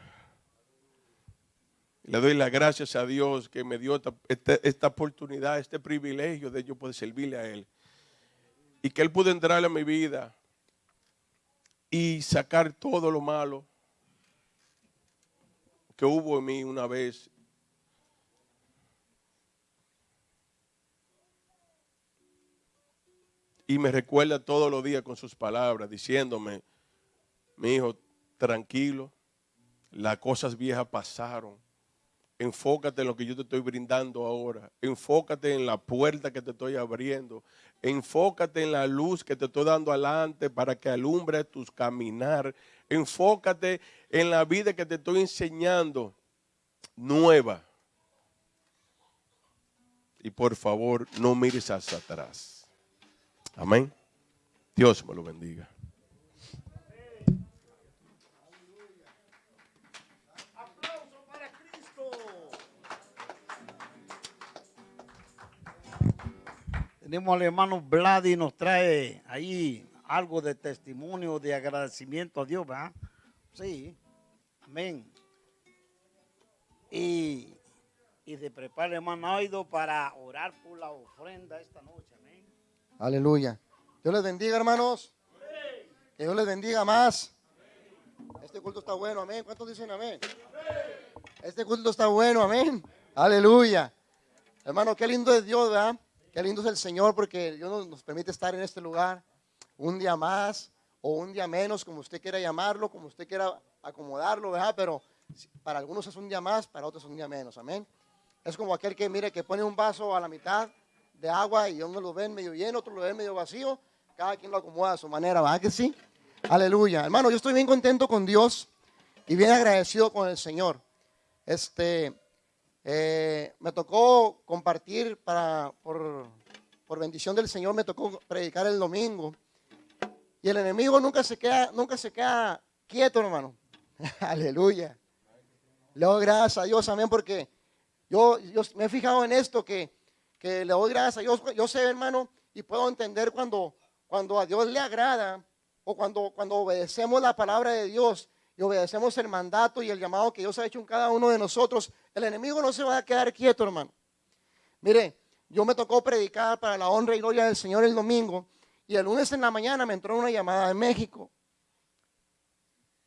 Le doy las gracias a Dios que me dio esta, esta- oportunidad, este privilegio de yo poder servirle a Él. Y que Él pudo entrar a mi vida y sacar todo lo malo que hubo en mí una vez. Y me recuerda todos los días con sus palabras, diciéndome, mi hijo, tranquilo, las cosas viejas pasaron. Enfócate en lo que yo te estoy brindando ahora. Enfócate en la puerta que te estoy abriendo. Enfócate en la luz que te estoy dando adelante para que alumbre tus caminar. Enfócate en la vida que te estoy enseñando nueva. Y por favor, no mires hacia atrás. Amén. Dios me lo bendiga. Tenemos al hermano Vladi, nos trae ahí algo de testimonio, de agradecimiento a Dios, ¿verdad? Sí, amén. Y, y se prepara hermano Aido para orar por la ofrenda esta noche, amén. Aleluya. Dios les bendiga, hermanos. Que Dios les bendiga más. Este culto está bueno, amén. ¿Cuántos dicen amén? Este culto está bueno, amén. Aleluya. Hermano, qué lindo es Dios, ¿verdad? Qué lindo es el Señor porque Dios nos, nos permite estar en este lugar un día más o un día menos, como usted quiera llamarlo, como usted quiera acomodarlo, ¿verdad? Pero para algunos es un día más, para otros es un día menos, amén. Es como aquel que, mire, que pone un vaso a la mitad de agua y uno lo ven medio lleno, otro lo ven medio vacío. Cada quien lo acomoda a su manera, ¿verdad que sí? Aleluya. Hermano, yo estoy bien contento con Dios y bien agradecido con el Señor. Este, eh, me tocó compartir para, por, por bendición del Señor, me tocó predicar el domingo. Y el enemigo nunca se queda, nunca se queda quieto, hermano. Aleluya. Le doy gracias a Dios, amén, porque yo, yo me he fijado en esto, que, que le doy gracias a Dios. Yo sé, hermano, y puedo entender cuando, cuando a Dios le agrada o cuando, cuando obedecemos la palabra de Dios y obedecemos el mandato y el llamado que Dios ha hecho en cada uno de nosotros, el enemigo no se va a quedar quieto, hermano. Mire, yo me tocó predicar para la honra y gloria del Señor el domingo y el lunes en la mañana me entró una llamada de México.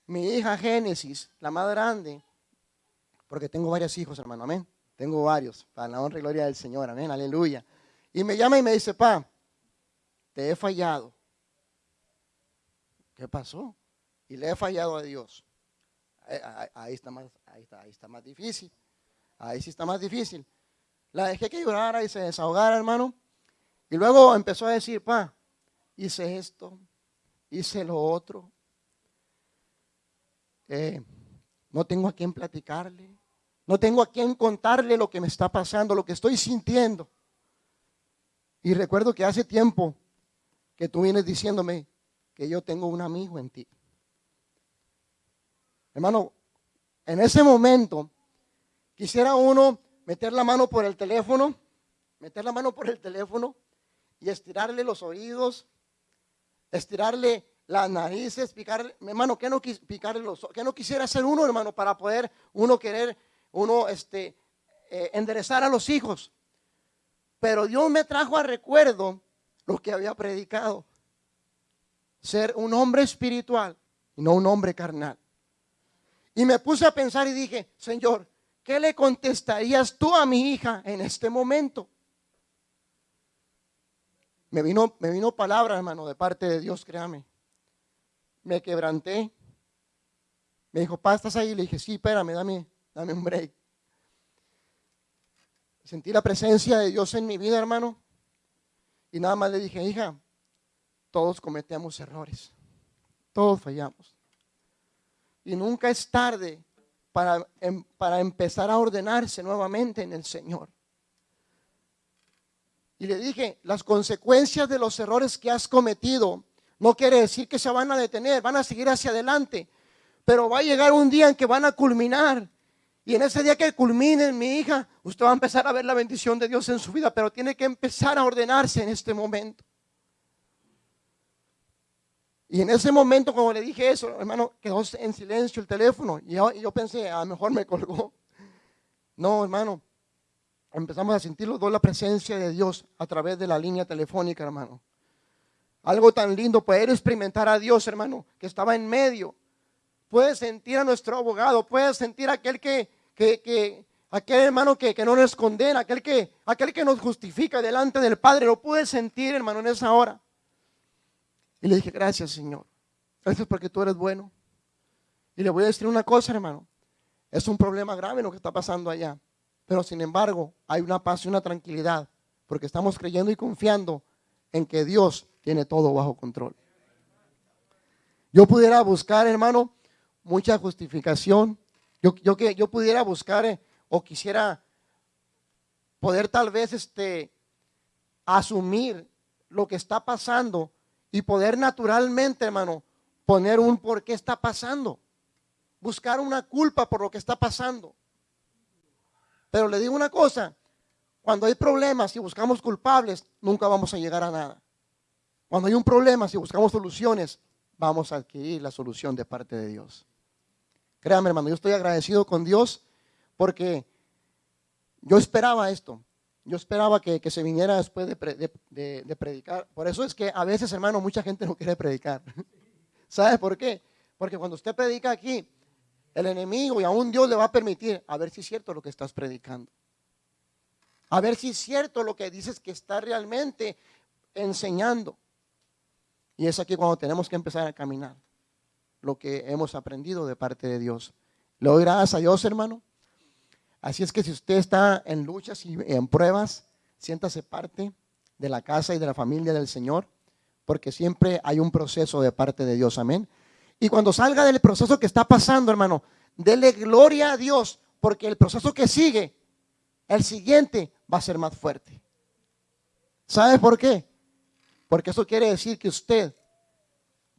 Mi hija Génesis, la más grande, porque tengo varios hijos, hermano, amén. Tengo varios, para la honra y gloria del Señor, amén, aleluya. Y me llama y me dice, pa, te he fallado. ¿Qué pasó? Y le he fallado a Dios. Ahí, ahí- ahí está más, ahí, está, ahí está más difícil. Ahí sí está más difícil. La dejé que llorara y se desahogara, hermano. Y luego empezó a decir, pa, hice esto, hice lo otro. Eh, no tengo a quien platicarle. No tengo a quien contarle lo que me está pasando, lo que estoy sintiendo. Y recuerdo que hace tiempo que tú vienes diciéndome que yo tengo un amigo en ti. Hermano, en ese momento quisiera uno meter la mano por el teléfono, meter la mano por el teléfono y estirarle los oídos, estirarle las narices, picarle, hermano, ¿qué no, picarle los, no quisiera hacer uno, hermano, para poder uno querer, uno, este, eh, enderezar a los hijos? Pero Dios me trajo a recuerdo lo que había predicado. Ser un hombre espiritual y no un hombre carnal. Y me puse a pensar y dije, Señor, ¿qué le contestarías tú a mi hija en este momento? Me vino, me vino palabra, hermano, de parte de Dios, créame. Me quebranté. Me dijo, pa, ¿estás ahí? Le dije, sí, espérame, dame, dame un break. Sentí la presencia de Dios en mi vida, hermano. Y nada más le dije, hija, todos cometemos errores. Todos fallamos. Y nunca es tarde para, em- para empezar a ordenarse nuevamente en el Señor. Y le dije, las consecuencias de los errores que has cometido no quiere decir que se van a detener, van a seguir hacia adelante. Pero va a llegar un día en que van a culminar. Y en ese día que culminen, mi hija, usted va a empezar a ver la bendición de Dios en su vida, pero tiene que empezar a ordenarse en este momento. Y en ese momento, como le dije eso, hermano, quedó en silencio el teléfono. Y yo, yo pensé, a lo mejor me colgó. No, hermano. Empezamos a sentir los dos la presencia de Dios a través de la línea telefónica, hermano. Algo tan lindo, poder experimentar a Dios, hermano, que estaba en medio. Puedes sentir a nuestro abogado, puedes sentir a aquel que, que, que aquel hermano que, que no nos condena, aquel que, aquel que nos justifica delante del Padre. Lo pude sentir, hermano, en esa hora. Y le dije, gracias, Señor. Gracias porque tú eres bueno. Y le voy a decir una cosa, hermano. Es un problema grave lo que está pasando allá. Pero sin embargo, hay una paz y una tranquilidad. Porque estamos creyendo y confiando en que Dios tiene todo bajo control. Yo pudiera buscar, hermano, mucha justificación. Yo, yo, que, yo pudiera buscar eh, o quisiera poder tal vez este, asumir lo que está pasando y poder naturalmente, hermano, poner un por qué está pasando. Buscar una culpa por lo que está pasando. Pero le digo una cosa, cuando hay problemas y buscamos culpables, nunca vamos a llegar a nada. Cuando hay un problema, si buscamos soluciones, vamos a adquirir la solución de parte de Dios. Créame, hermano, yo estoy agradecido con Dios porque yo esperaba esto. Yo esperaba que, que se viniera después de, de- de predicar. Por eso es que a veces, hermano, mucha gente no quiere predicar. ¿Sabe por qué? Porque cuando usted predica aquí, el enemigo y aún Dios le va a permitir a ver si es cierto lo que estás predicando. A ver si es cierto lo que dices que está realmente enseñando. Y es aquí cuando tenemos que empezar a caminar lo que hemos aprendido de parte de Dios. Le doy gracias a Dios, hermano. Así es que si usted está en luchas y en pruebas, siéntase parte de la casa y de la familia del Señor, porque siempre hay un proceso de parte de Dios. Amén. Y cuando salga del proceso que está pasando, hermano, dele gloria a Dios, porque el proceso que sigue, el siguiente, va a ser más fuerte. ¿Sabe por qué? Porque eso quiere decir que usted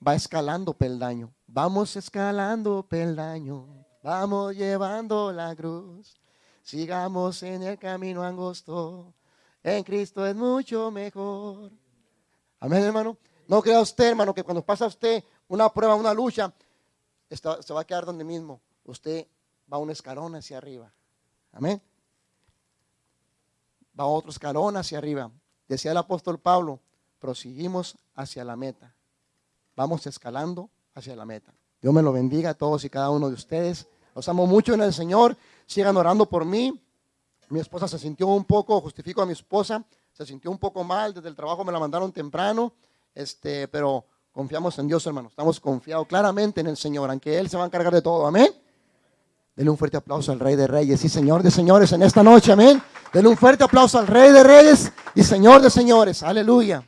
va escalando peldaño. Vamos escalando peldaño. Vamos llevando la cruz. Sigamos en el camino angosto. En Cristo es mucho mejor. Amén, hermano. No crea usted, hermano, que cuando pasa usted una prueba, una lucha, se va a quedar donde mismo. Usted va un escalón hacia arriba. Amén. Va otro escalón hacia arriba. Decía el apóstol Pablo, proseguimos hacia la meta. Vamos escalando hacia la meta. Dios me lo bendiga a todos y cada uno de ustedes. Los amo mucho en el Señor. Sigan orando por mí. Mi esposa se sintió un poco, justifico a mi esposa, se sintió un poco mal. Desde el trabajo me la mandaron temprano. Este, pero confiamos en Dios, hermano. Estamos confiados claramente en el Señor, aunque Él se va a encargar de todo. Amén. Denle un fuerte aplauso al Rey de Reyes y Señor de Señores en esta noche. Amén. Denle un fuerte aplauso al Rey de Reyes y Señor de Señores. Aleluya.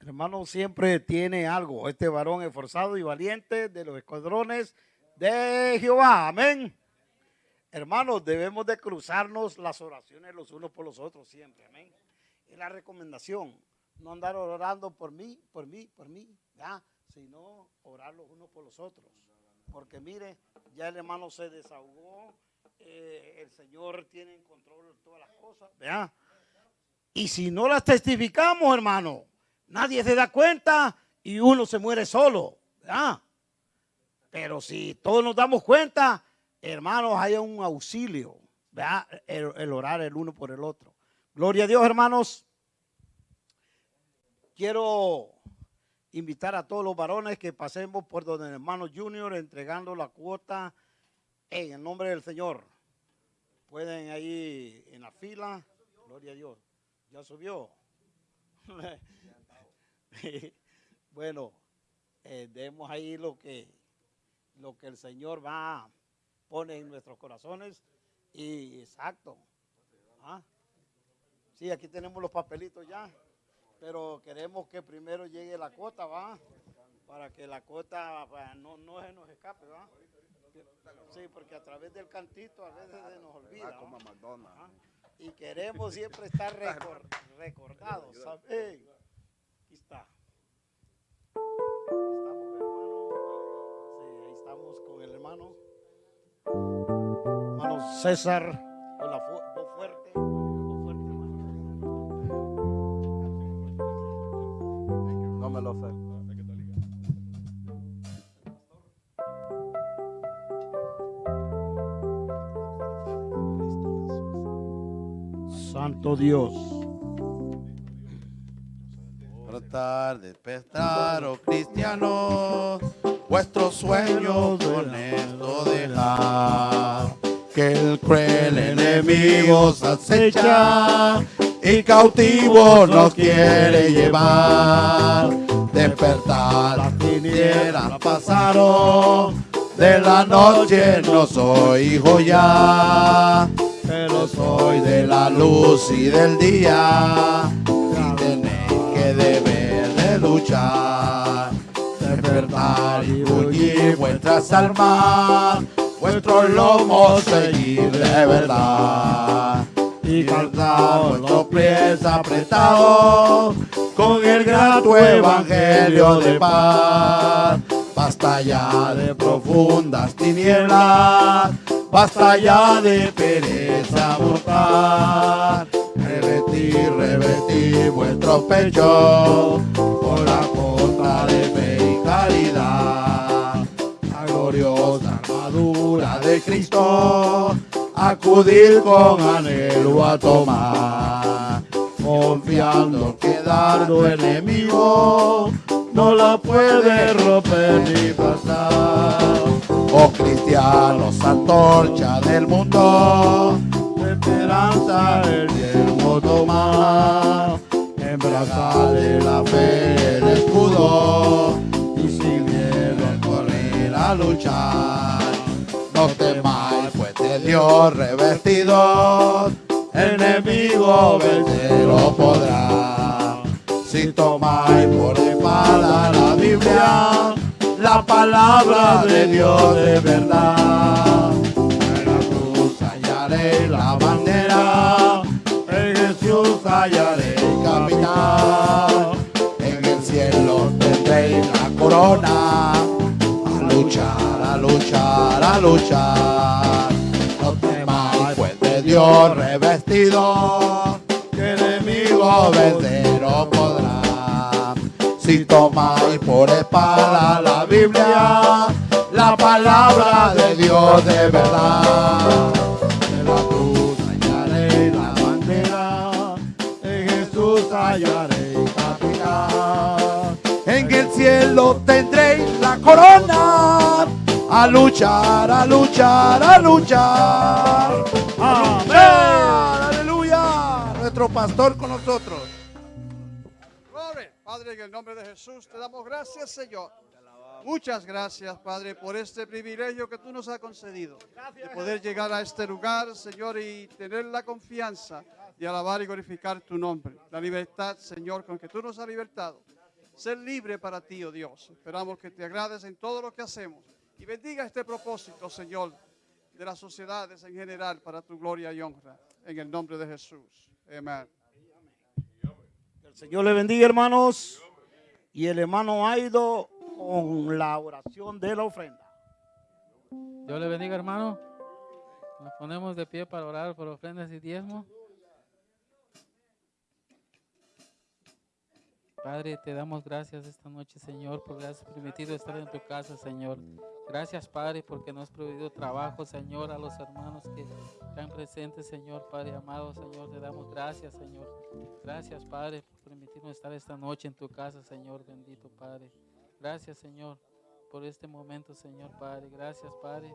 Hermano siempre tiene algo. Este varón esforzado y valiente de los escuadrones de Jehová. Amén. Hermanos, debemos de cruzarnos las oraciones los unos por los otros siempre. Amén. Es la recomendación. No andar orando por mí, por mí, por mí, ¿ya? sino orar los unos por los otros. Porque mire, ya el hermano se desahogó, eh, el Señor tiene en control todas las cosas, ¿vea? Y si no las testificamos, hermano, nadie se da cuenta y uno se muere solo, ¿verdad? Pero si todos nos damos cuenta, hermanos, hay un auxilio, ¿verdad? El orar el uno por el otro. Gloria a Dios, hermanos. Quiero invitar a todos los varones que pasemos por donde el hermano Junior entregando la cuota en el nombre del Señor. Pueden ahí en la fila. Gloria a Dios. Ya subió. bueno, eh, demos ahí lo que, lo que el Señor va pone en nuestros corazones y exacto. ¿Ah? Sí, aquí tenemos los papelitos ya, pero queremos que primero llegue la cuota, va, Para que la cota pues, no, no se nos escape, ¿verdad? Sí, porque a través del cantito a veces se nos olvida. ¿va? Ajá. Y queremos siempre estar recor- recordados. ¿sabe? Aquí está. Estamos, hermano. Sí, ahí estamos con el hermano. Hermano César, con la Santo Dios. Tratar de despertar, oh cristianos, vuestros sueños con esto dejar. Que el cruel enemigo os acecha y cautivo nos quiere llevar. Despertar, las tinieblas pasaron, de la noche no soy hijo ya, pero soy de la luz y del día. Y tenéis que deber de luchar, despertar y bullir vuestras almas, vuestros lomos seguir de verdad. Y calzar vuestros pies apretados con el grato evangelio de paz. Basta ya de profundas tinieblas, basta ya de pereza mortal. Revertir, revertir vuestros pechos con la costa de fe y caridad. La gloriosa armadura de Cristo, acudir con anhelo a tomar, confiando que dardo enemigo no la puede romper ni pasar. Oh cristianos, antorcha del mundo, esperanza el yermo tomar, de la fe el escudo y sin miedo correr a luchar. No pues de Dios revestidos, enemigo vencerlo podrá. Si tomáis por espada la Biblia, la palabra de Dios de verdad. En la cruz hallaréis la bandera, en Jesús hallaréis caminar. En el cielo tendréis la corona, a luchar, a luchar, a luchar. Dios revestido, que enemigo venceros podrá. Si tomáis por espada la Biblia, la palabra de Dios de verdad. En la cruz hallaréis la bandera, en Jesús hallaréis capital. En el cielo tendréis la corona, a luchar, a luchar, a luchar. Amén. Nuestro pastor con nosotros. Padre, en el nombre de Jesús te damos gracias, Señor. Muchas gracias, Padre, por este privilegio que tú nos has concedido. De poder llegar a este lugar, Señor, y tener la confianza de alabar y glorificar tu nombre. La libertad, Señor, con que tú nos has libertado. Ser libre para ti, oh Dios. Esperamos que te agrades en todo lo que hacemos. Y bendiga este propósito, Señor, de las sociedades en general para tu gloria y honra. En el nombre de Jesús. Amén. El Señor le bendiga, hermanos. Y el hermano ha ido con la oración de la ofrenda. Dios le bendiga, hermano. Nos ponemos de pie para orar por ofrendas y diezmos. Padre, te damos gracias esta noche, Señor, porque has permitido estar en tu casa, Señor. Gracias, Padre, porque nos has proveído trabajo, Señor, a los hermanos que están presentes, Señor, Padre amado, Señor. Te damos gracias, Señor. Gracias, Padre, por permitirnos estar esta noche en tu casa, Señor, bendito Padre. Gracias, Señor, por este momento, Señor, Padre. Gracias, Padre.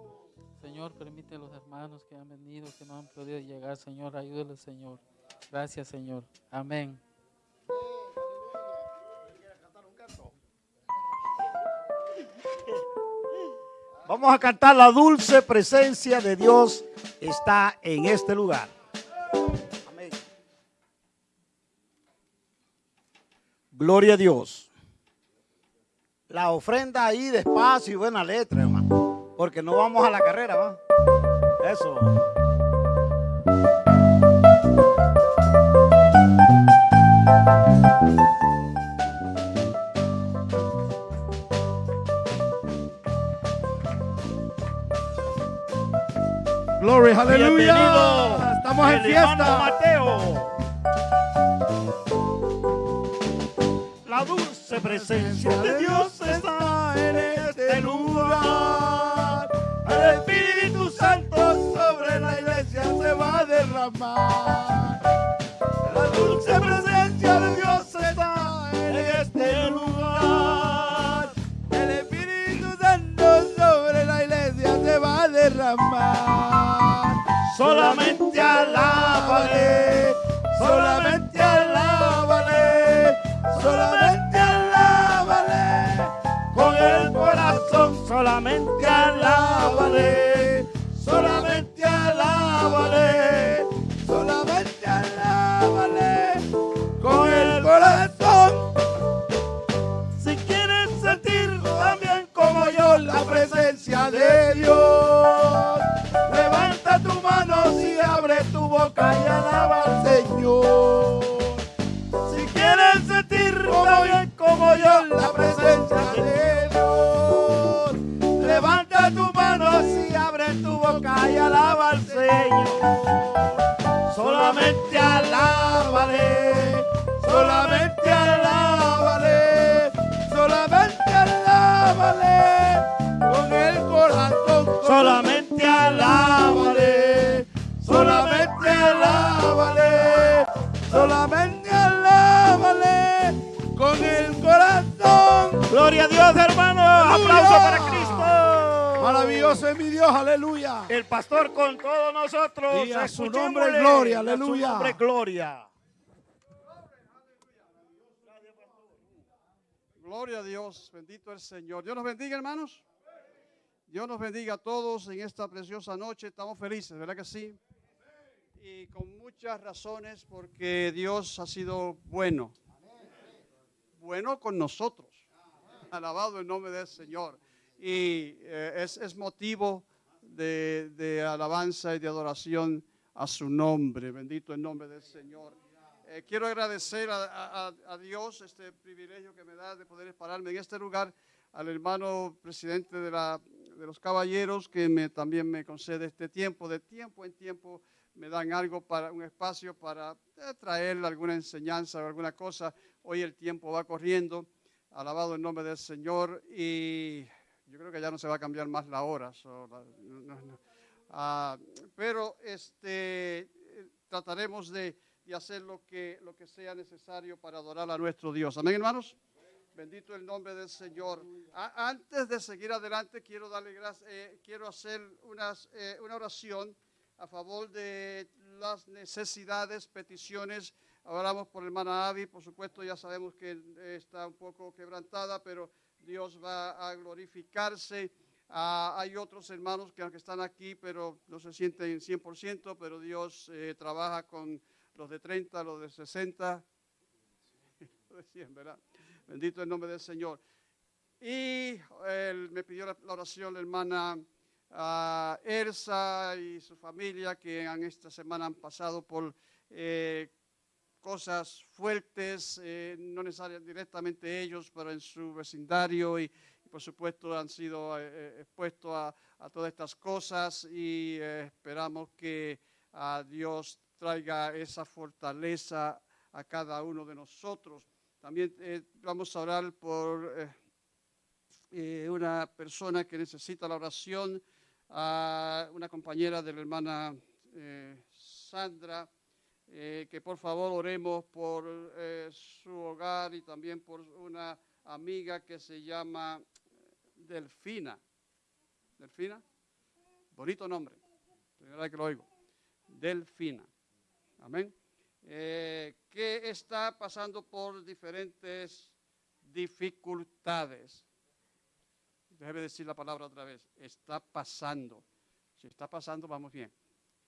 Señor, permite a los hermanos que han venido, que no han podido llegar, Señor, ayúdales, Señor. Gracias, Señor. Amén. Vamos a cantar la dulce presencia de Dios está en este lugar. Amén. Gloria a Dios. la ofrenda ahí despacio y buena letra, hermano. Porque no vamos a la carrera, ¿va? Eso. Gloria, aleluya. Estamos en fiesta. Mateo. La dulce presencia de Dios está en este lugar. El Espíritu Santo sobre la iglesia se va a derramar. La dulce presencia Solamente alábale, solamente alábale, solamente alábale, con el corazón solamente alábale, solamente alábale, la presencia de Dios, levanta tu mano y abre tu boca y alaba al Señor. Solamente alábale, solamente Aplauso para Cristo. Maravilloso es mi Dios, aleluya. El pastor con todos nosotros. Y a su nombre gloria, A su aleluya. nombre gloria. Gloria a Dios, bendito el Señor. Dios nos bendiga, hermanos. Dios nos bendiga a todos en esta preciosa noche. Estamos felices, ¿verdad que sí? Y con muchas razones porque Dios ha sido bueno. Bueno con nosotros. Alabado el nombre del Señor. Y eh, es, es motivo de, de alabanza y de adoración a su nombre. Bendito el nombre del Señor. Eh, quiero agradecer a, a- a Dios este privilegio que me da de poder pararme en este lugar, al hermano presidente de, la, de los caballeros que me, también me concede este tiempo, de tiempo en tiempo me dan algo para un espacio para eh, traer alguna enseñanza o alguna cosa. Hoy el tiempo va corriendo, alabado el nombre del Señor y yo creo que ya no se va a cambiar más la hora. so, la-. Ah, pero este, trataremos de, de hacer lo que, lo que sea necesario para adorar a nuestro Dios. Amén, hermanos. Bendito el nombre del Señor. Antes de seguir adelante, quiero darle gracias, eh, quiero hacer unas, eh, una oración a favor de las necesidades, peticiones. Oramos por hermana Avi, por supuesto, ya sabemos que está un poco quebrantada, pero Dios va a glorificarse. Ah, hay otros hermanos que aunque están aquí, pero no se sienten 100%, pero Dios eh, trabaja con los de 30, los de 60, los de 100, ¿verdad? Bendito el nombre del Señor. Y me pidió la, la oración la hermana ah, Elsa y su familia que en esta semana han pasado por eh, cosas fuertes, eh, no necesariamente directamente ellos, pero en su vecindario y, por supuesto han sido eh, eh, expuestos a, a todas estas cosas y esperamos que a Dios traiga esa fortaleza a cada uno de nosotros. También vamos a orar por una persona que necesita la oración, a una compañera de la hermana Sandra, eh, que por favor oremos por eh, su hogar y también por una amiga que se llama Delfina. Delfina, bonito nombre, primera vez que lo oigo. Delfina. Amén. Eh, que está pasando por diferentes dificultades. Déjeme decir la palabra otra vez. Está pasando. Si está pasando, vamos bien.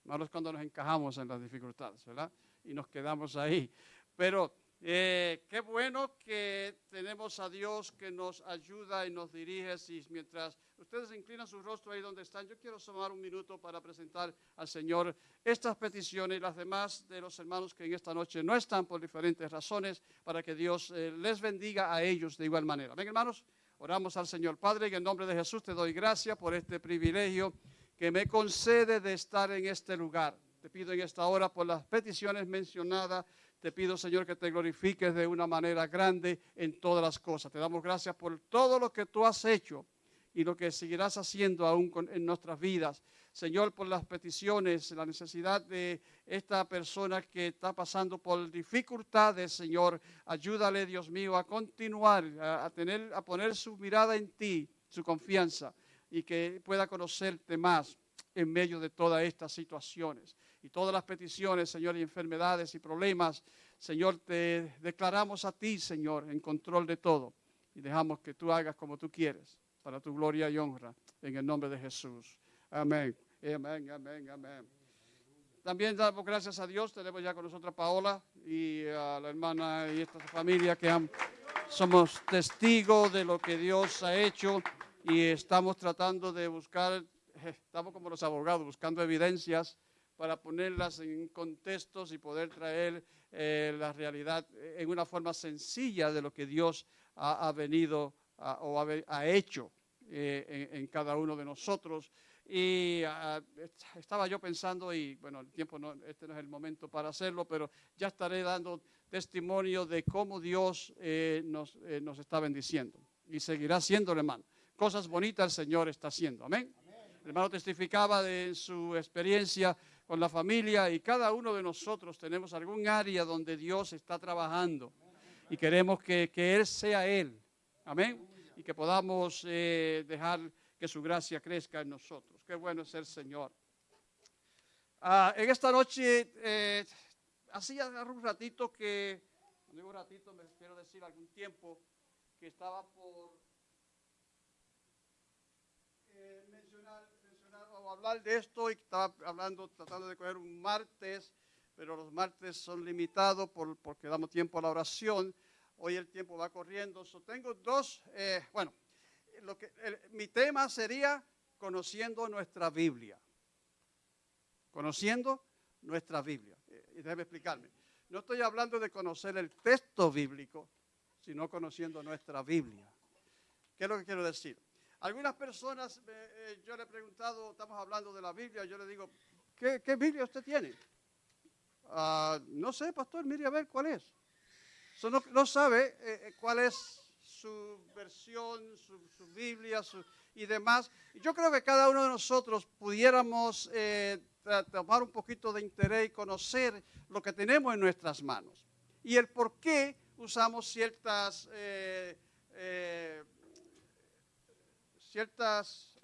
Malo es cuando nos encajamos en las dificultades, ¿verdad? Y nos quedamos ahí. Pero Eh, qué bueno que tenemos a Dios que nos ayuda y nos dirige. Y mientras ustedes inclinan su rostro ahí donde están, yo quiero tomar un minuto para presentar al Señor estas peticiones y las demás de los hermanos que en esta noche no están por diferentes razones, para que Dios eh, les bendiga a ellos de igual manera. Ven, hermanos, oramos al Señor. Padre, en el nombre de Jesús te doy gracias por este privilegio que me concede de estar en este lugar. Te pido en esta hora por las peticiones mencionadas te pido, Señor, que te glorifiques de una manera grande en todas las cosas. Te damos gracias por todo lo que tú has hecho y lo que seguirás haciendo aún en nuestras vidas. Señor, por las peticiones, la necesidad de esta persona que está pasando por dificultades, Señor, ayúdale, Dios mío, a continuar, a, tener, a poner su mirada en ti, su confianza, y que pueda conocerte más en medio de todas estas situaciones y todas las peticiones, Señor, y enfermedades y problemas, Señor, te declaramos a ti, Señor, en control de todo. Y dejamos que tú hagas como tú quieres, para tu gloria y honra, en el nombre de Jesús. Amén, amén, amén, amén. También damos gracias a Dios, tenemos ya con nosotros a Paola y a la hermana y esta familia que somos testigos de lo que Dios ha hecho y estamos tratando de buscar, estamos como los abogados, buscando evidencias para ponerlas en contextos y poder traer eh, la realidad en una forma sencilla de lo que Dios ha, venido o ha, hecho eh, en, cada uno de nosotros. Y ah, estaba yo pensando, y bueno, el tiempo no, este no es el momento para hacerlo, pero ya estaré dando testimonio de cómo Dios eh, nos, nos, está bendiciendo. Y seguirá haciendo, hermano. Cosas bonitas el Señor está haciendo. Amén. El hermano testificaba de su experiencia con la familia y cada uno de nosotros tenemos algún área donde Dios está trabajando y queremos que, Él sea Él. Amén. Y que podamos eh, dejar que su gracia crezca en nosotros. Qué bueno es el Señor. Ah, en esta noche, eh, hacía un ratito que, digo un ratito, me quiero decir algún tiempo, que estaba por eh, mencionar hablar de esto y estaba hablando, tratando de coger un martes, pero los martes son limitados por, porque damos tiempo a la oración. Hoy el tiempo va corriendo. tengo dos, eh, bueno, lo que, mi tema sería conociendo nuestra Biblia. Conociendo nuestra Biblia. Eh, y debe explicarme. No estoy hablando de conocer el texto bíblico, sino conociendo nuestra Biblia. ¿Qué es lo que quiero decir? Algunas personas, eh, yo le he preguntado, estamos hablando de la Biblia, yo le digo, ¿qué, Biblia usted tiene? Ah, no sé, pastor, mire a ver cuál es. no, sabe eh, eh, cuál es su versión, su, Biblia y demás. Yo creo que cada uno de nosotros pudiéramos tomar un poquito de interés y conocer lo que tenemos en nuestras manos y el por qué usamos ciertas ciertas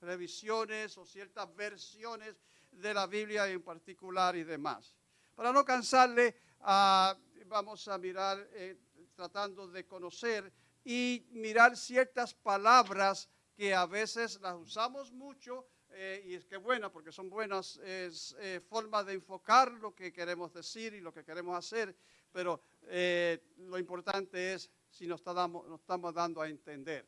revisiones o ciertas versiones de la Biblia en particular y demás. Para no cansarle, ah, vamos a mirar, eh, tratando de conocer y mirar ciertas palabras que a veces las usamos mucho eh, y es que buenas, porque son buenas eh, formas de enfocar lo que queremos decir y lo que queremos hacer, pero lo importante es si nos estamos dando a entender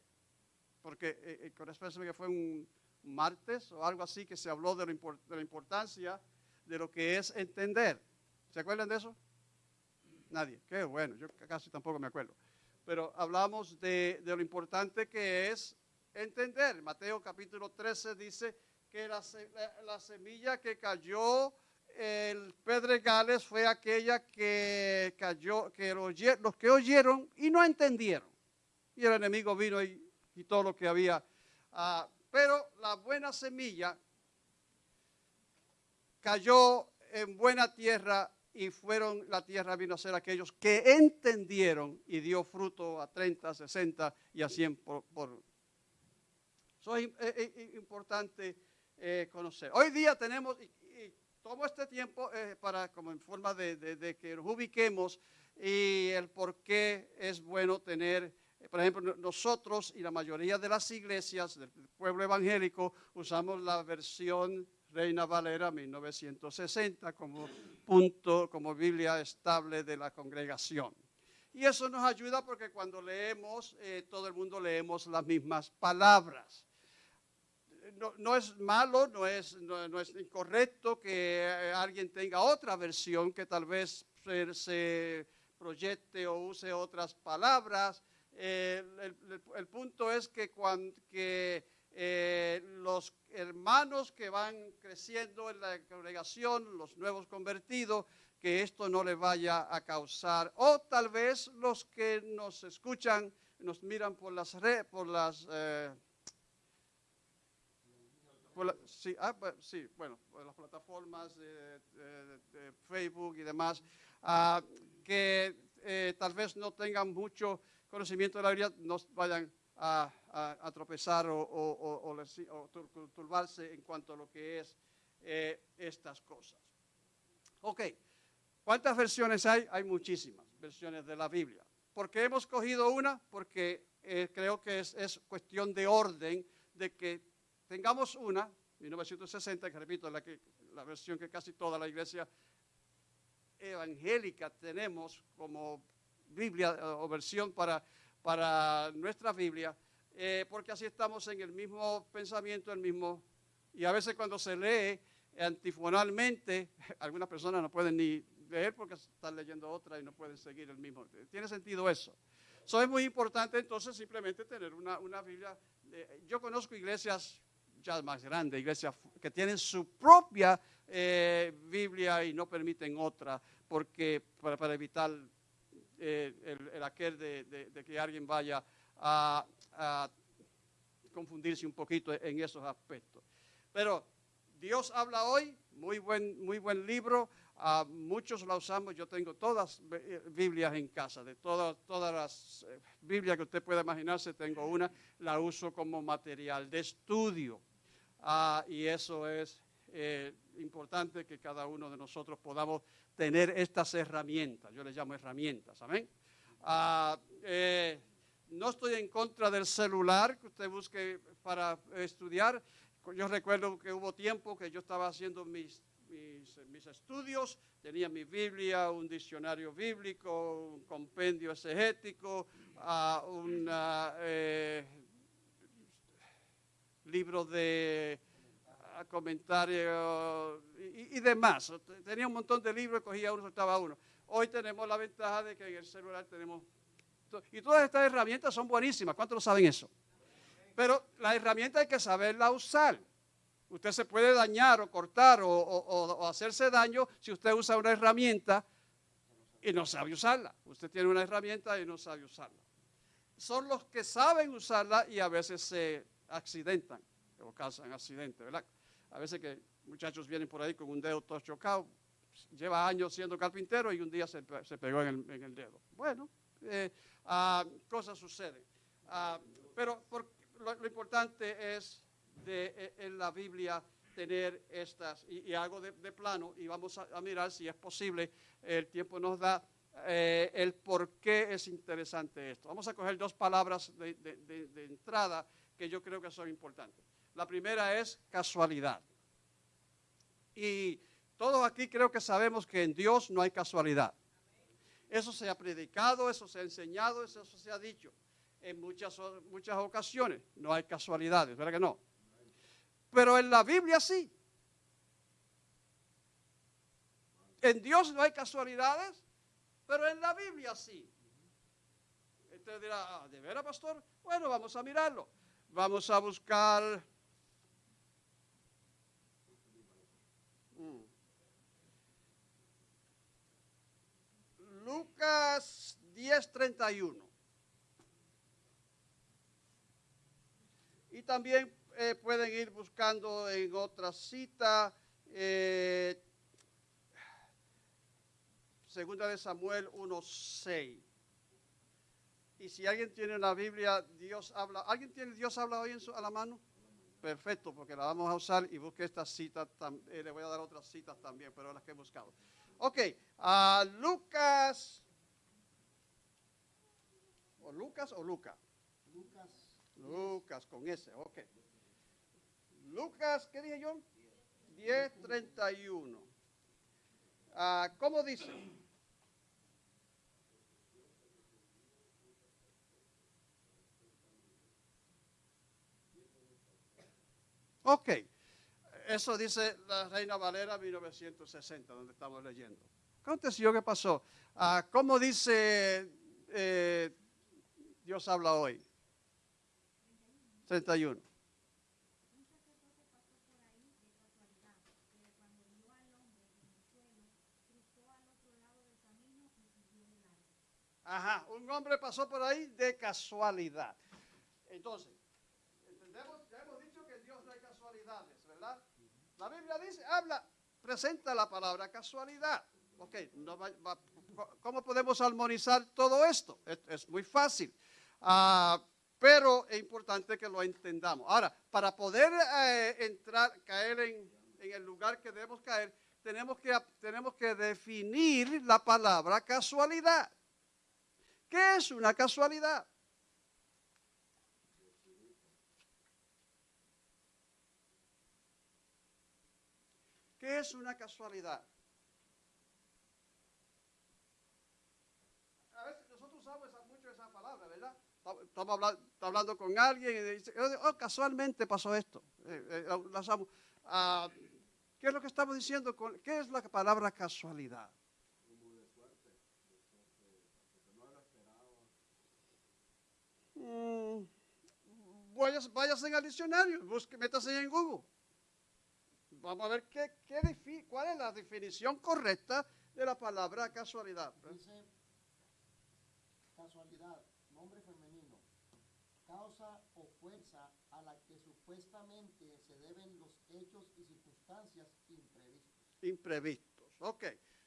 porque eh, eh con que fue un martes o algo así que se habló de, la importancia de lo que es entender. ¿Se acuerdan de eso? Nadie. Qué bueno, yo casi tampoco me acuerdo. Pero hablamos de, lo importante que es entender. Mateo capítulo 13 dice que la, la semilla que cayó el pedregales fue aquella que cayó, que los que oyeron y no entendieron. Y el enemigo vino y y todo lo que había. Ah, pero la buena semilla cayó en buena tierra y fueron, la tierra vino a ser aquellos que entendieron y dio fruto a 30, 60 y a 100 por. Eso es, importante eh, conocer. Hoy día tenemos, y, tomo este tiempo eh, para, como en forma de, de que nos ubiquemos y el por qué es bueno tener por ejemplo, nosotros y la mayoría de las iglesias del pueblo evangélico usamos la versión Reina Valera 1960 como punto, como Biblia estable de la congregación. Y eso nos ayuda porque cuando leemos, eh, todo el mundo leemos las mismas palabras. No, no es malo, no es, no es incorrecto que eh, alguien tenga otra versión que tal vez se, se proyecte o use otras palabras. El, punto es que, cuando, que eh, los hermanos que van creciendo en la congregación, los nuevos convertidos, que esto no les vaya a causar, o tal vez los que nos escuchan, nos miran por las redes, por las... eh, sí, ah, sí, bueno, por las plataformas de Facebook y demás, ah, que eh, tal vez no tengan mucho conocimiento de la Biblia, no vayan a, tropezar o, turbarse en cuanto a lo que es eh, estas cosas. Ok, ¿cuántas versiones hay? Hay muchísimas versiones de la Biblia. ¿Por qué hemos cogido una? Porque eh, creo que es, es cuestión de orden, de que tengamos una, 1960, que repito, la versión que casi toda la iglesia evangélica tenemos como Biblia eh, o versión para, para nuestra Biblia, eh, porque así estamos en el mismo pensamiento, el mismo, y a veces cuando se lee antifonalmente, algunas personas no pueden ni leer porque están leyendo otra y no pueden seguir el mismo. Tiene sentido eso. Eso es muy importante entonces simplemente tener una, una Biblia. eh, yo conozco iglesias ya más grandes, iglesias que tienen su propia Biblia y no permiten otra porque para evitar eh, el, el aquel de, que alguien vaya a, confundirse un poquito en esos aspectos. Pero Dios habla hoy, muy buen, muy buen libro, ah, muchos la usamos, yo tengo todas eh, Biblias en casa, de todas, todas las eh, Biblias que usted pueda imaginarse, tengo una, la uso como material de estudio. Ah, y eso es importante que cada uno de nosotros podamos tener estas herramientas, yo les llamo herramientas, amén. Ah, eh, no estoy en contra del celular que usted busque para estudiar. Yo recuerdo que hubo tiempo que yo estaba haciendo mis, mis, estudios, tenía mi Biblia, un diccionario bíblico, un compendio exegético, ah, un eh, libro de comentarios y, demás. Tenía un montón de libros, cogía uno, soltaba uno. Hoy tenemos la ventaja de que en el celular tenemos... Y todas estas herramientas son buenísimas. ¿Cuántos lo saben eso? Pero la herramienta hay que saberla usar. Usted se puede dañar o cortar o- o hacerse daño si usted usa una herramienta y no sabe usarla. Usted tiene una herramienta y no sabe usarla. Son los que saben usarla y a veces se accidentan o causan accidentes, ¿verdad? A veces que muchachos vienen por ahí con un dedo todo chocado, lleva años siendo carpintero y un día se, se pegó en el, en el dedo. Bueno, eh, ah, cosas suceden. Ah, pero lo, importante es eh, en la Biblia tener estas, y, y hago de, plano, y vamos a, mirar si es posible, el tiempo nos da, eh, el por qué es interesante esto. Vamos a coger dos palabras de- de entrada que yo creo que son importantes. La primera es casualidad. Y todos aquí creo que sabemos que en Dios no hay casualidad. Eso se ha predicado, eso se ha enseñado, eso se ha dicho en muchas, muchas ocasiones. No hay casualidades, ¿verdad que no? Pero en la Biblia sí. En Dios no hay casualidades, pero en la Biblia sí. Usted dirá, "Ah, ¿de veras, pastor? Bueno, vamos a mirarlo. Vamos a buscar. Mm. Lucas 10:31. Y también eh, pueden ir buscando en otra cita. eh, Segunda de Samuel 1:6. Y si alguien tiene la Biblia, Dios habla. ¿Alguien tiene Dios habla hoy en su, a la mano? Perfecto, porque la vamos a usar y busque esta cita. eh, le voy a dar otras citas también, pero las que he buscado. Ok, a Lucas. ¿O Lucas o Luca? Lucas. Lucas, con S, ok. Lucas, ¿qué dije yo? 10:31. Ah, ¿Cómo dice? Ok, eso dice la Reina Valera 1960, donde estamos leyendo. ¿Qué aconteció? ¿Qué pasó? Ah, ¿Cómo dice eh, Dios habla hoy? 31. Ajá, un hombre pasó por ahí de casualidad. Entonces, entendemos, ya hemos dicho que Dios no hay casualidades, ¿verdad? La Biblia dice, habla, presenta la palabra casualidad. Ok, no va- va- ¿cómo podemos armonizar todo esto? Es, es muy fácil. Ah, pero es importante que lo entendamos. Ahora, para poder eh, entrar, caer en, en el lugar que debemos caer, tenemos que, tenemos que definir la palabra casualidad. ¿Qué es una casualidad? ¿Qué es una casualidad? A veces nosotros usamos esa- mucho esa palabra, ¿verdad? Estamos hablando, está hablando con alguien y dice, oh, casualmente pasó esto. Eh, eh. Ah, ¿Qué es lo que estamos diciendo? con- ¿Qué es la palabra casualidad? Mm, vayas, váyase al diccionario, busque, métase en Google. Vamos a ver qué, qué cuál es la definición correcta de la palabra casualidad. Dice casualidad, nombre femenino, causa o fuerza a la que supuestamente se deben los hechos y circunstancias imprevistos. Ok.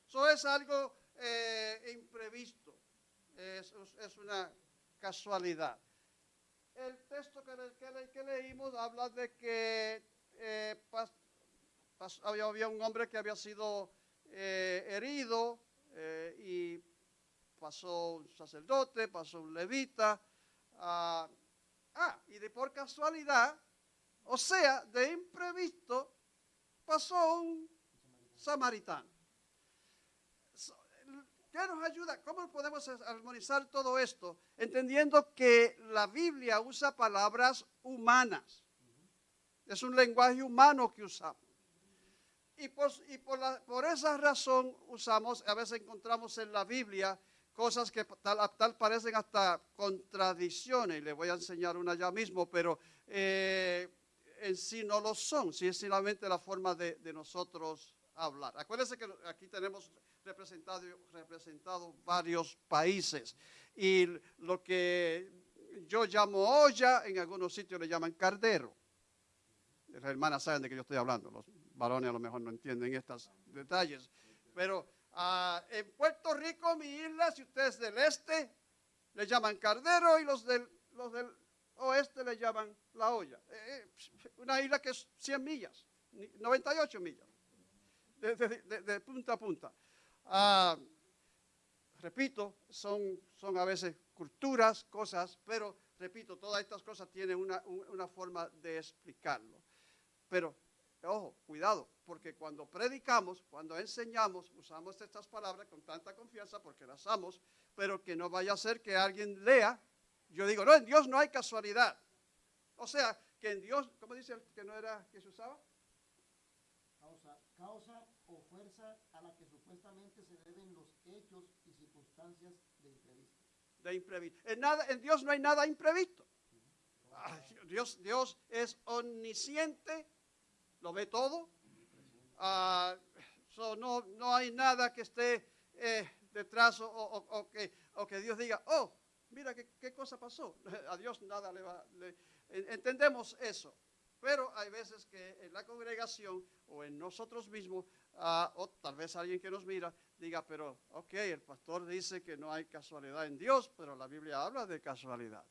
Eso es algo eh, imprevisto. Es, una casualidad. El texto que, le- que le- que leímos habla de que eh, había, un hombre que había sido eh, herido y pasó un sacerdote, pasó un levita. ah, ah, y de por casualidad, o sea, de imprevisto, pasó un samaritano. ¿Qué nos ayuda? ¿Cómo podemos armonizar todo esto? Entendiendo que la Biblia usa palabras humanas. Es un lenguaje humano que usamos. Y, por, y por, esa razón usamos, a veces encontramos en la Biblia cosas que tal, tal parecen hasta contradicciones. Le voy a enseñar una ya mismo, pero eh, en sí no lo son, si es solamente la forma de, de nosotros hablar. Acuérdense que aquí tenemos representado, representado varios países y lo que yo llamo olla, en algunos sitios le llaman cardero. Las hermanas saben de qué yo estoy hablando, los varones a lo mejor no entienden estos detalles, pero ah, en Puerto Rico, mi isla, si usted es del este, le llaman cardero y los del, los del oeste le llaman la olla. Eh, eh, una isla que es 100 millas, ni- 98 millas, de, punta a punta. Ah, repito, son, son a veces culturas, cosas, pero repito, todas estas cosas tienen una, un- una forma de explicarlo. Pero, ojo, cuidado, porque cuando predicamos, cuando enseñamos, usamos estas palabras con tanta confianza porque las amo, pero que no vaya a ser que alguien lea. Yo digo, no, en Dios no hay casualidad. O sea, que en Dios, ¿cómo dice que no era que se usaba? Causa, o fuerza a la que supuestamente se deben los hechos y circunstancias de imprevisto. de imprevisto. En, nada, en Dios no hay nada imprevisto. Dios, Dios es omnisciente, lo ve todo. Ah, so no, no hay nada que esté eh, detrás o, que, o que Dios diga, oh, mira qué, cosa pasó. A Dios nada le va. le- en- entendemos eso. Pero hay veces que en la congregación o en nosotros mismos, ah, o tal vez alguien que nos mira, diga, pero, ok, el pastor dice que no hay casualidad en Dios, pero la Biblia habla de casualidad.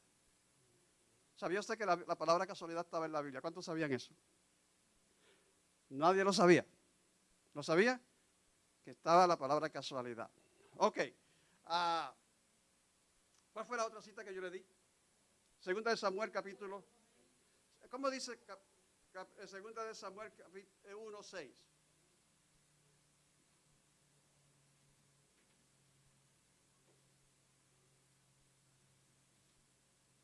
¿Sabía usted que la, la palabra casualidad estaba en la Biblia? ¿Cuántos sabían eso? Nadie lo sabía. ¿Lo sabía? Que estaba la palabra casualidad. Ok. ah, ¿Cuál fue la otra cita que yo le di? Segunda de Samuel, capítulo. ¿Cómo dice? cap- eh, segunda de Samuel capi- eh, 1.6.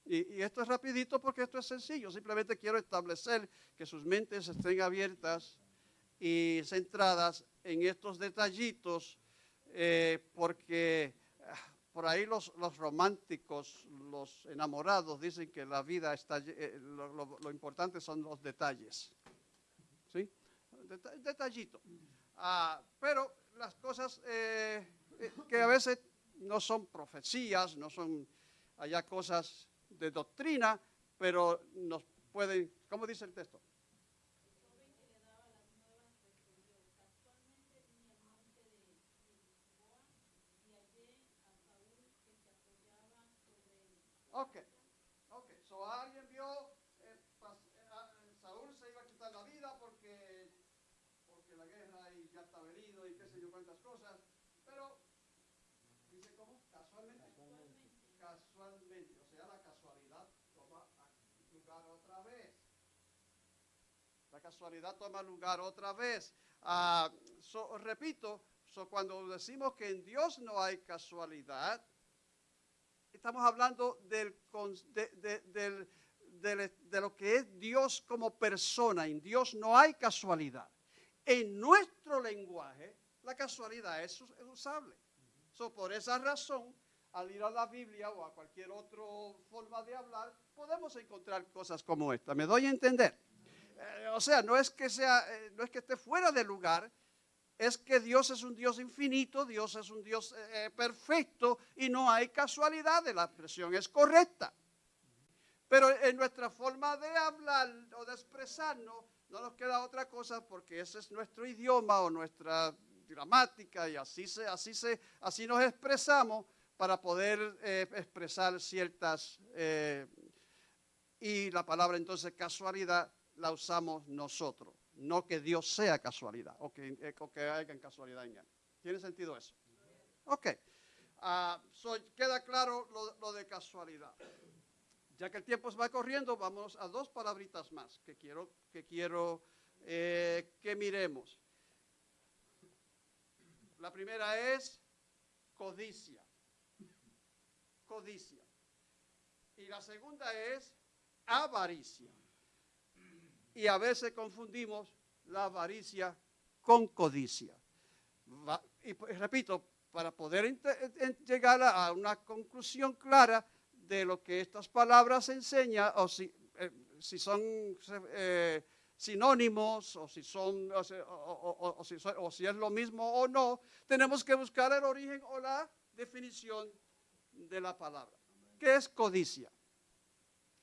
Y, y esto es rapidito porque esto es sencillo. Simplemente quiero establecer que sus mentes estén abiertas y centradas en estos detallitos eh, porque por ahí los, los románticos, los enamorados dicen que la vida está, eh, lo, importante son los detalles. ¿Sí? Deta- detallito. Ah, pero las cosas eh, eh, que a veces no son profecías, no son allá cosas de doctrina, pero nos pueden, ¿cómo dice el texto? Ok, ok. So alguien vio, eh, pas- eh, ah, eh, Saúl se iba a quitar la vida porque, porque la guerra y ya estaba herido y qué sé yo cuántas cosas. Pero, dice cómo, casualmente. Casualmente. O sea, la casualidad toma lugar otra vez. La casualidad toma lugar otra vez. Ah, so, repito, so, cuando decimos que en Dios no hay casualidad, estamos hablando de, lo que es Dios como persona. En Dios no hay casualidad. En nuestro lenguaje, la casualidad es usable. So, por esa razón, al ir a la Biblia o a cualquier otra forma de hablar, podemos encontrar cosas como esta. ¿Me doy a entender? Eh, o sea, no es que sea, eh, no es que esté fuera de lugar, es que Dios es un Dios infinito, Dios es un Dios eh, eh, perfecto y no hay casualidades, la expresión es correcta. Pero en nuestra forma de hablar o de expresarnos, no nos queda otra cosa porque ese es nuestro idioma o nuestra gramática y así, se, así, se, así nos expresamos para poder eh, expresar ciertas... y la palabra entonces casualidad la usamos nosotros, no que Dios sea casualidad o que, eh, o que haya casualidad en él. ¿Tiene sentido eso? Ok. Ah, so, queda claro lo, de casualidad. Ya que el tiempo se va corriendo, vamos a dos palabritas más que quiero que, eh, que miremos. La primera es codicia. Codicia. Y la segunda es avaricia. Y a veces confundimos la avaricia con codicia. Y pues, repito, para poder llegar a una conclusión clara de lo que estas palabras enseñan, o si, eh, son eh, sinónimos, o si, son, o, o- si o si es lo mismo o no, tenemos que buscar el origen o la definición de la palabra. ¿Qué es codicia?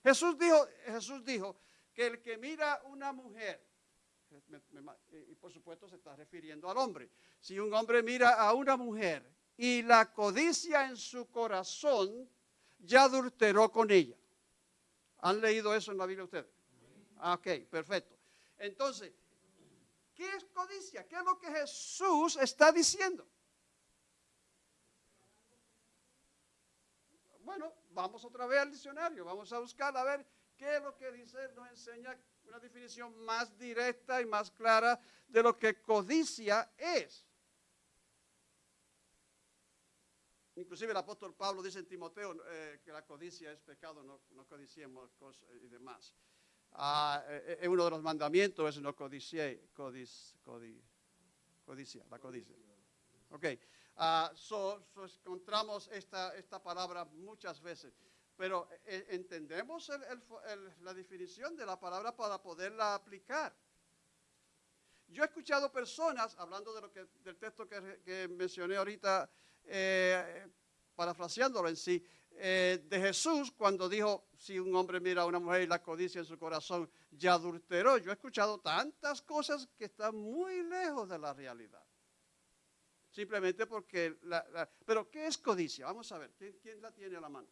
Jesús dijo, Jesús dijo que el que mira una mujer, y por supuesto se está refiriendo al hombre, si un hombre mira a una mujer y la codicia en su corazón, ya adulteró con ella. ¿Han leído eso en la Biblia ustedes? Ah, Ok, perfecto. Entonces, ¿qué es codicia? ¿Qué es lo que Jesús está diciendo? Bueno, vamos otra vez al diccionario, vamos a buscar a ver qué es lo que dice, nos enseña una definición más directa y más clara de lo que codicia es. Inclusive el apóstol Pablo dice en Timoteo eh, que la codicia es pecado, no, no codiciemos cosas y demás. Ah, eh, eh, uno de los mandamientos es no codicié, codic, codi- codicia, la codicia. Ok, ah, so, so encontramos esta, esta palabra muchas veces, pero entendemos el fo- el- la definición de la palabra para poderla aplicar. Yo he escuchado personas, hablando del texto que, mencioné ahorita, eh, parafraseándolo en sí, eh, de Jesús cuando dijo, si un hombre mira a una mujer y la codicia en su corazón, ya adulteró. Yo he escuchado tantas cosas que están muy lejos de la realidad. Simplemente porque... Pero, ¿qué es codicia? Vamos a ver, ¿quién, quién la tiene a la mano?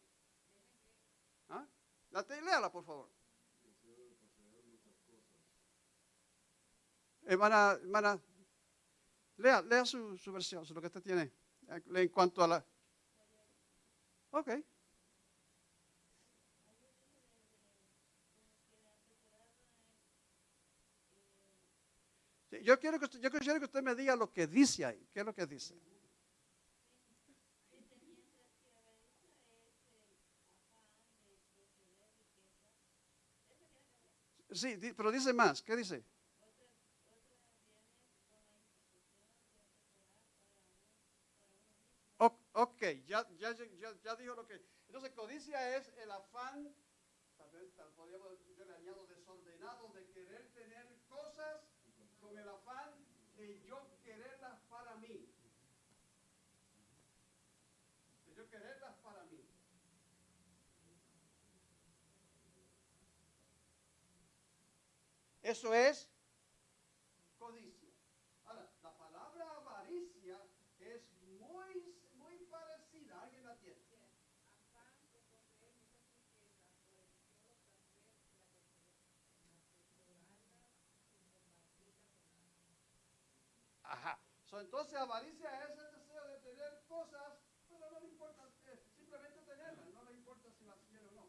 ¿Ah? La léala, por favor. Hermana, hermana, lea, lea su, su versión, lo que usted tiene, eh, en cuanto a la... Ok. yo quiero que usted, yo quiero que usted me diga lo que dice ahí. ¿Qué es lo que dice? Sí, pero dice más. ¿Qué dice? Ok, ya, ya, ya, ya dijo lo que. Entonces, codicia es el afán, tal vez tal- podríamos, yo le añado desordenado, de querer tener cosas con el afán de yo quererlas para mí. De yo quererlas para mí. Eso es codicia. Ahora, la palabra avaricia es muy, muy parecida. ¿Alguien la tiene? Ajá. So, entonces, avaricia es el deseo de tener cosas, pero no le importa, eh, simplemente tenerlas, no le importa si las quiere o no.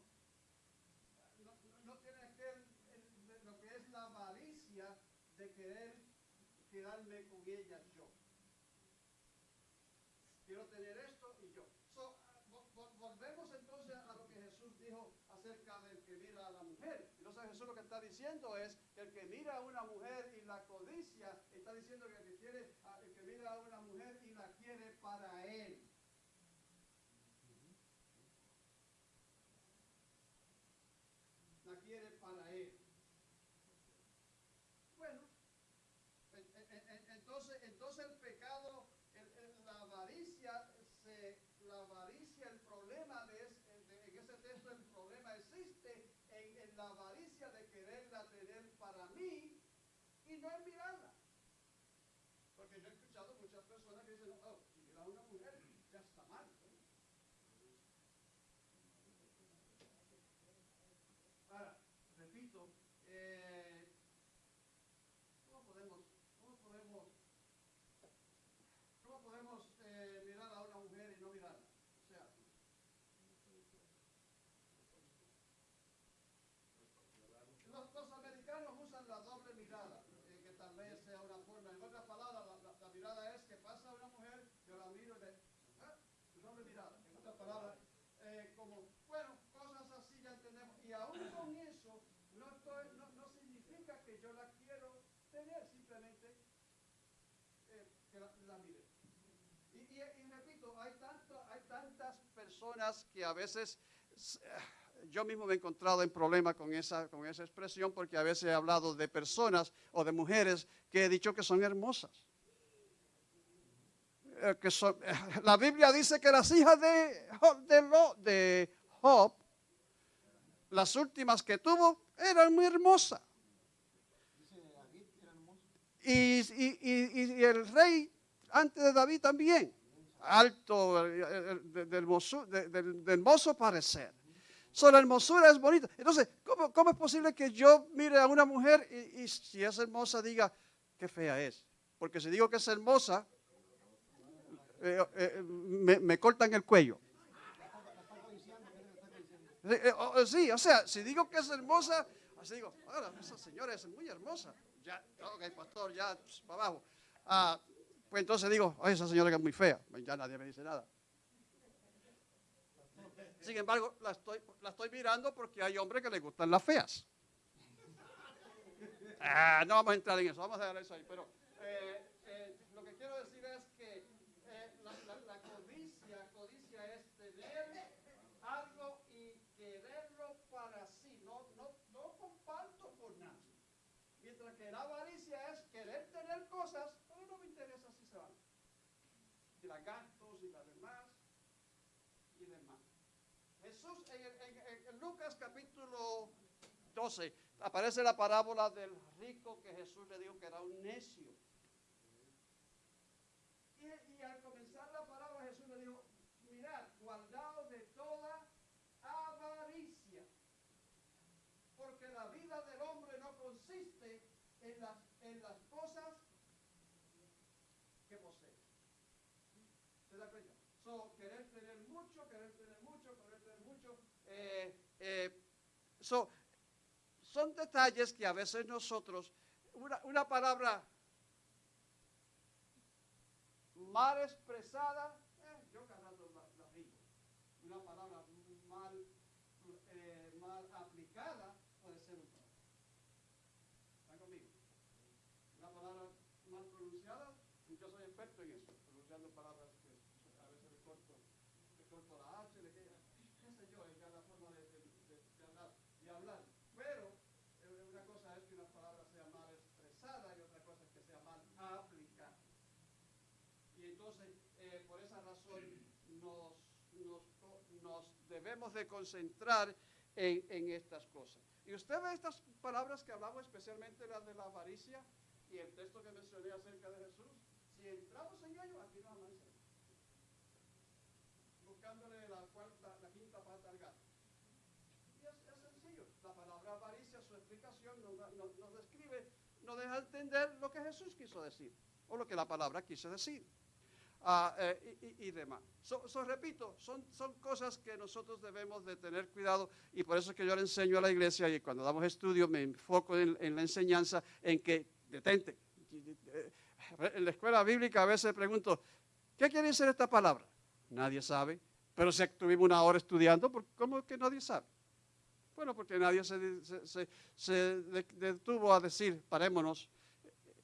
No, no- no tiene aquel, el- lo que es la avaricia de querer quedarme con ellas yo. Quiero tener esto y yo. So, vo- vo- volvemos entonces a lo que Jesús dijo acerca del que mira a la mujer. Entonces Jesús lo que está diciendo es el que mira a una mujer y la codicia, está diciendo que que, quiere, el que mira a una mujer y la quiere para él. La quiere para él. Bueno, en- en- en- entonces, entonces el pecado, el- el- la avaricia, se, la avaricia, el problema de, es- de- en ese texto, el problema existe en, en la avaricia de quererla tener para mí y no en mirarla. Porque yo he escuchado muchas personas que dicen, oh, si mira a una mujer, ya está mal. ¿no? Ahora, repito, eh, ¿cómo podemos, cómo podemos, cómo podemos eh, mirar a una mujer y no mirarla? O sea, los, los americanos usan la doble mirada, eh, que tal vez sea una forma. En otras palabras, la, la- la mirada es que pasa una mujer, yo la miro y le, ah, doble mirada. En otras palabras, eh, como, bueno, cosas así ya entendemos. Y aún con eso, no, estoy- no, no significa que yo la quiero tener, simplemente eh, que la, la mire. Y, y- y repito, hay, tanto, hay tantas personas que a veces, s- yo mismo me he encontrado en problemas con esa, con esa expresión porque a veces he hablado de personas o de mujeres que he dicho que son hermosas. Eh, que son- la Biblia dice que las hijas de, de, Lo- de Job, las últimas que tuvo, eran muy hermosas. Y- y- y el rey antes de David también, alto, eh, eh, de, de hermoso, de- de hermoso parecer. So, la hermosura es bonita. Entonces, ¿cómo, cómo es posible que yo mire a una mujer y, si es hermosa diga qué fea es? Porque si digo que es hermosa, eh, eh, me, cortan el cuello. Eh, eh, Sí, o sea, si digo que es hermosa, así digo, "Ahora, esa señora es muy hermosa. Ya, ok, pastor, ya pss, para abajo. Ah, pues entonces digo, "Ay, esa señora que es muy fea. Ya nadie me dice nada. Sin embargo, la estoy, mirando porque hay hombres que les gustan las feas. Ah, no vamos a entrar en eso, vamos a dejar eso ahí. Pero eh, lo que quiero decir es que eh, la, la- la codicia, codicia es tener algo y quererlo para sí. No, no, no comparto con nadie. Mientras que la avaricia es querer tener cosas, pero no me interesa si se van. Si las gasto, si las demás y demás. Jesús en, en- en- Lucas capítulo 12 aparece la parábola del rico que Jesús le dijo que era un necio. Y, y al comenzar Eh, son detalles que a veces nosotros, una, palabra mal expresada, eh, yo la, la Una palabra mal, eh, mal aplicada, debemos de concentrar en, en estas cosas. Y usted ve estas palabras que hablamos, especialmente las de la avaricia y el texto que mencioné acerca de Jesús. Si entramos en ello, aquí no avanza. Buscándole la, cuarta, la quinta pata al gato. Y es, es sencillo. La palabra avaricia, su explicación nos, nos- nos describe, nos deja entender lo que Jesús quiso decir, o lo que la palabra quiso decir. Eh, y, demás. So, repito, son, son cosas que nosotros debemos de tener cuidado y por eso es que yo le enseño a la iglesia y cuando damos estudio me enfoco en, la enseñanza en que detente. En la escuela bíblica a veces pregunto, ¿qué quiere decir esta palabra? Nadie sabe, pero si estuvimos una hora estudiando, ¿por- ¿cómo que nadie sabe? Bueno, porque nadie se, se- se- se de- detuvo a decir, parémonos,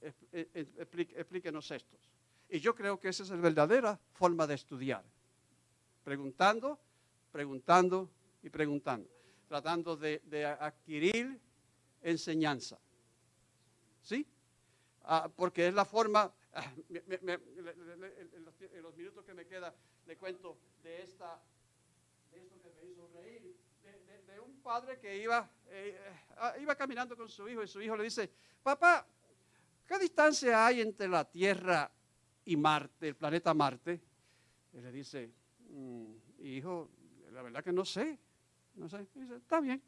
eh, eh, explíquenos estos. Y yo creo que esa es la verdadera forma de estudiar. Preguntando, preguntando y preguntando. Tratando de, adquirir enseñanza. ¿Sí? Ah, porque es la forma, en, los, minutos que me queda, le cuento de, esta, de esto que me hizo reír, de, un padre que iba, eh, ah, iba caminando con su hijo y su hijo le dice, papá, ¿qué distancia hay entre la Tierra y Marte, el planeta Marte? Y le dice, "Mm, hijo, la verdad que no sé, no sé. Y dice, está bien.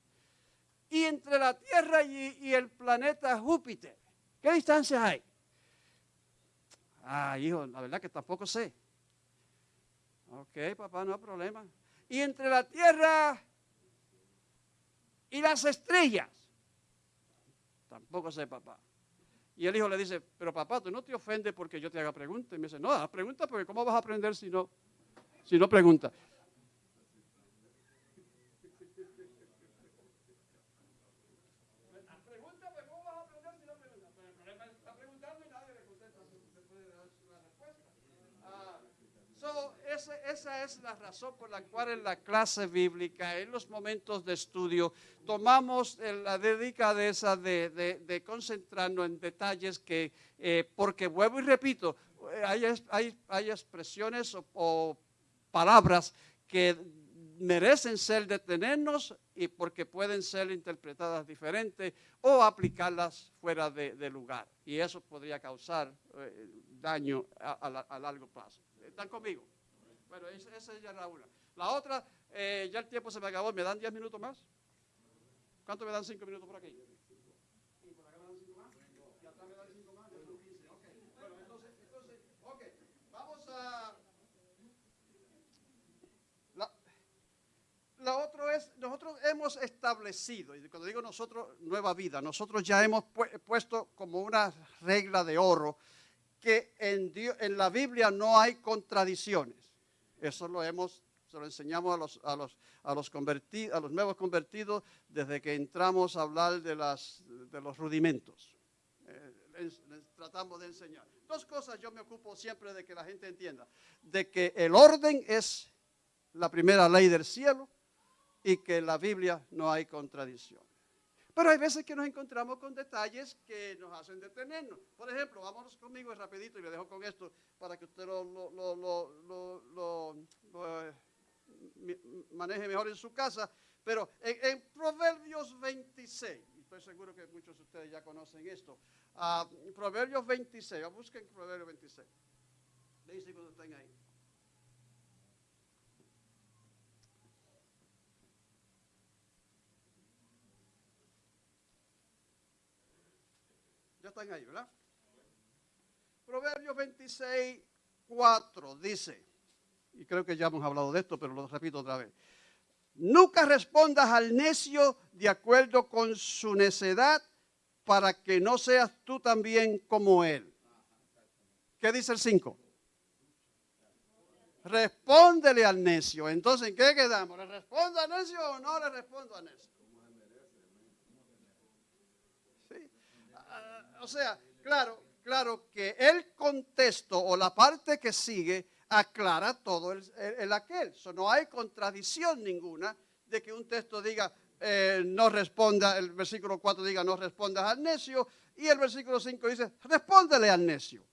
Y entre la Tierra y, y el planeta Júpiter, ¿qué distancia hay? Ah, hijo, la verdad que tampoco sé. Ok, papá, no hay problema. Y entre la Tierra y las estrellas, tampoco sé, papá. Y el hijo le dice, pero papá, tú no te ofendes porque yo te haga preguntas. Y me dice, no, haz pregunta porque ¿cómo vas a aprender si no, si no preguntas? Pregunta, pues ¿cómo vas a aprender si no preguntas? Pero el problema es que está preguntando y nadie le contesta, se puede dar la respuesta. Ah, esa es la razón por la cual en la clase bíblica, en los momentos de estudio, tomamos eh, la dedicadeza de, de- de concentrarnos en detalles que, eh, porque vuelvo y repito, eh, hay, hay- expresiones o, palabras que merecen ser detenernos y porque pueden ser interpretadas diferentes o aplicarlas fuera de, lugar. Y eso podría causar daño a, a a largo plazo. ¿Están conmigo? Bueno, esa, esa ya era una. La otra, eh, ya el tiempo se me acabó. ¿Me dan 10 minutos más? ¿Cuánto me dan 5 minutos por aquí? ¿Y por acá me dan 5 más? ¿Y atrás me dan 5 más? Ya son 15. Ok. Bueno, entonces, ok. Vamos a... La, la otra es, nosotros hemos establecido, y cuando digo nosotros, nueva vida, nosotros ya hemos pu- puesto como una regla de oro que en la Biblia no hay contradicciones. Eso lo hemos, se lo enseñamos a los, a los, a los, converti- a los nuevos convertidos desde que entramos a hablar de, las, de los rudimentos. Eh, tratamos de enseñar. Dos cosas yo me ocupo siempre de que la gente entienda. De que el orden es la primera ley del cielo y que en la Biblia no hay contradicción. Pero hay veces que nos encontramos con detalles que nos hacen detenernos. Por ejemplo, vámonos conmigo rapidito y le dejo con esto para que usted lo, eh, maneje mejor en su casa. Pero en, Proverbios 26, y estoy seguro que muchos de ustedes ya conocen esto, ah, Proverbios 26, busquen Proverbios 26. Le dice cuando estén ahí. Están ahí, ¿verdad? Proverbios 26, 4 dice, y creo que ya hemos hablado de esto, pero lo repito otra vez. Nunca respondas al necio de acuerdo con su necedad para que no seas tú también como él. ¿Qué dice el 5? Respóndele al necio. Entonces, ¿en qué quedamos? ¿Le respondo al necio o no le respondo al necio? Sí. Ah, o sea, claro, claro que el contexto o la parte que sigue aclara todo el, el- el aquel. So, no hay contradicción ninguna de que un texto diga eh, no responda, el versículo 4 diga no respondas al necio y el versículo 5 dice respóndele al necio.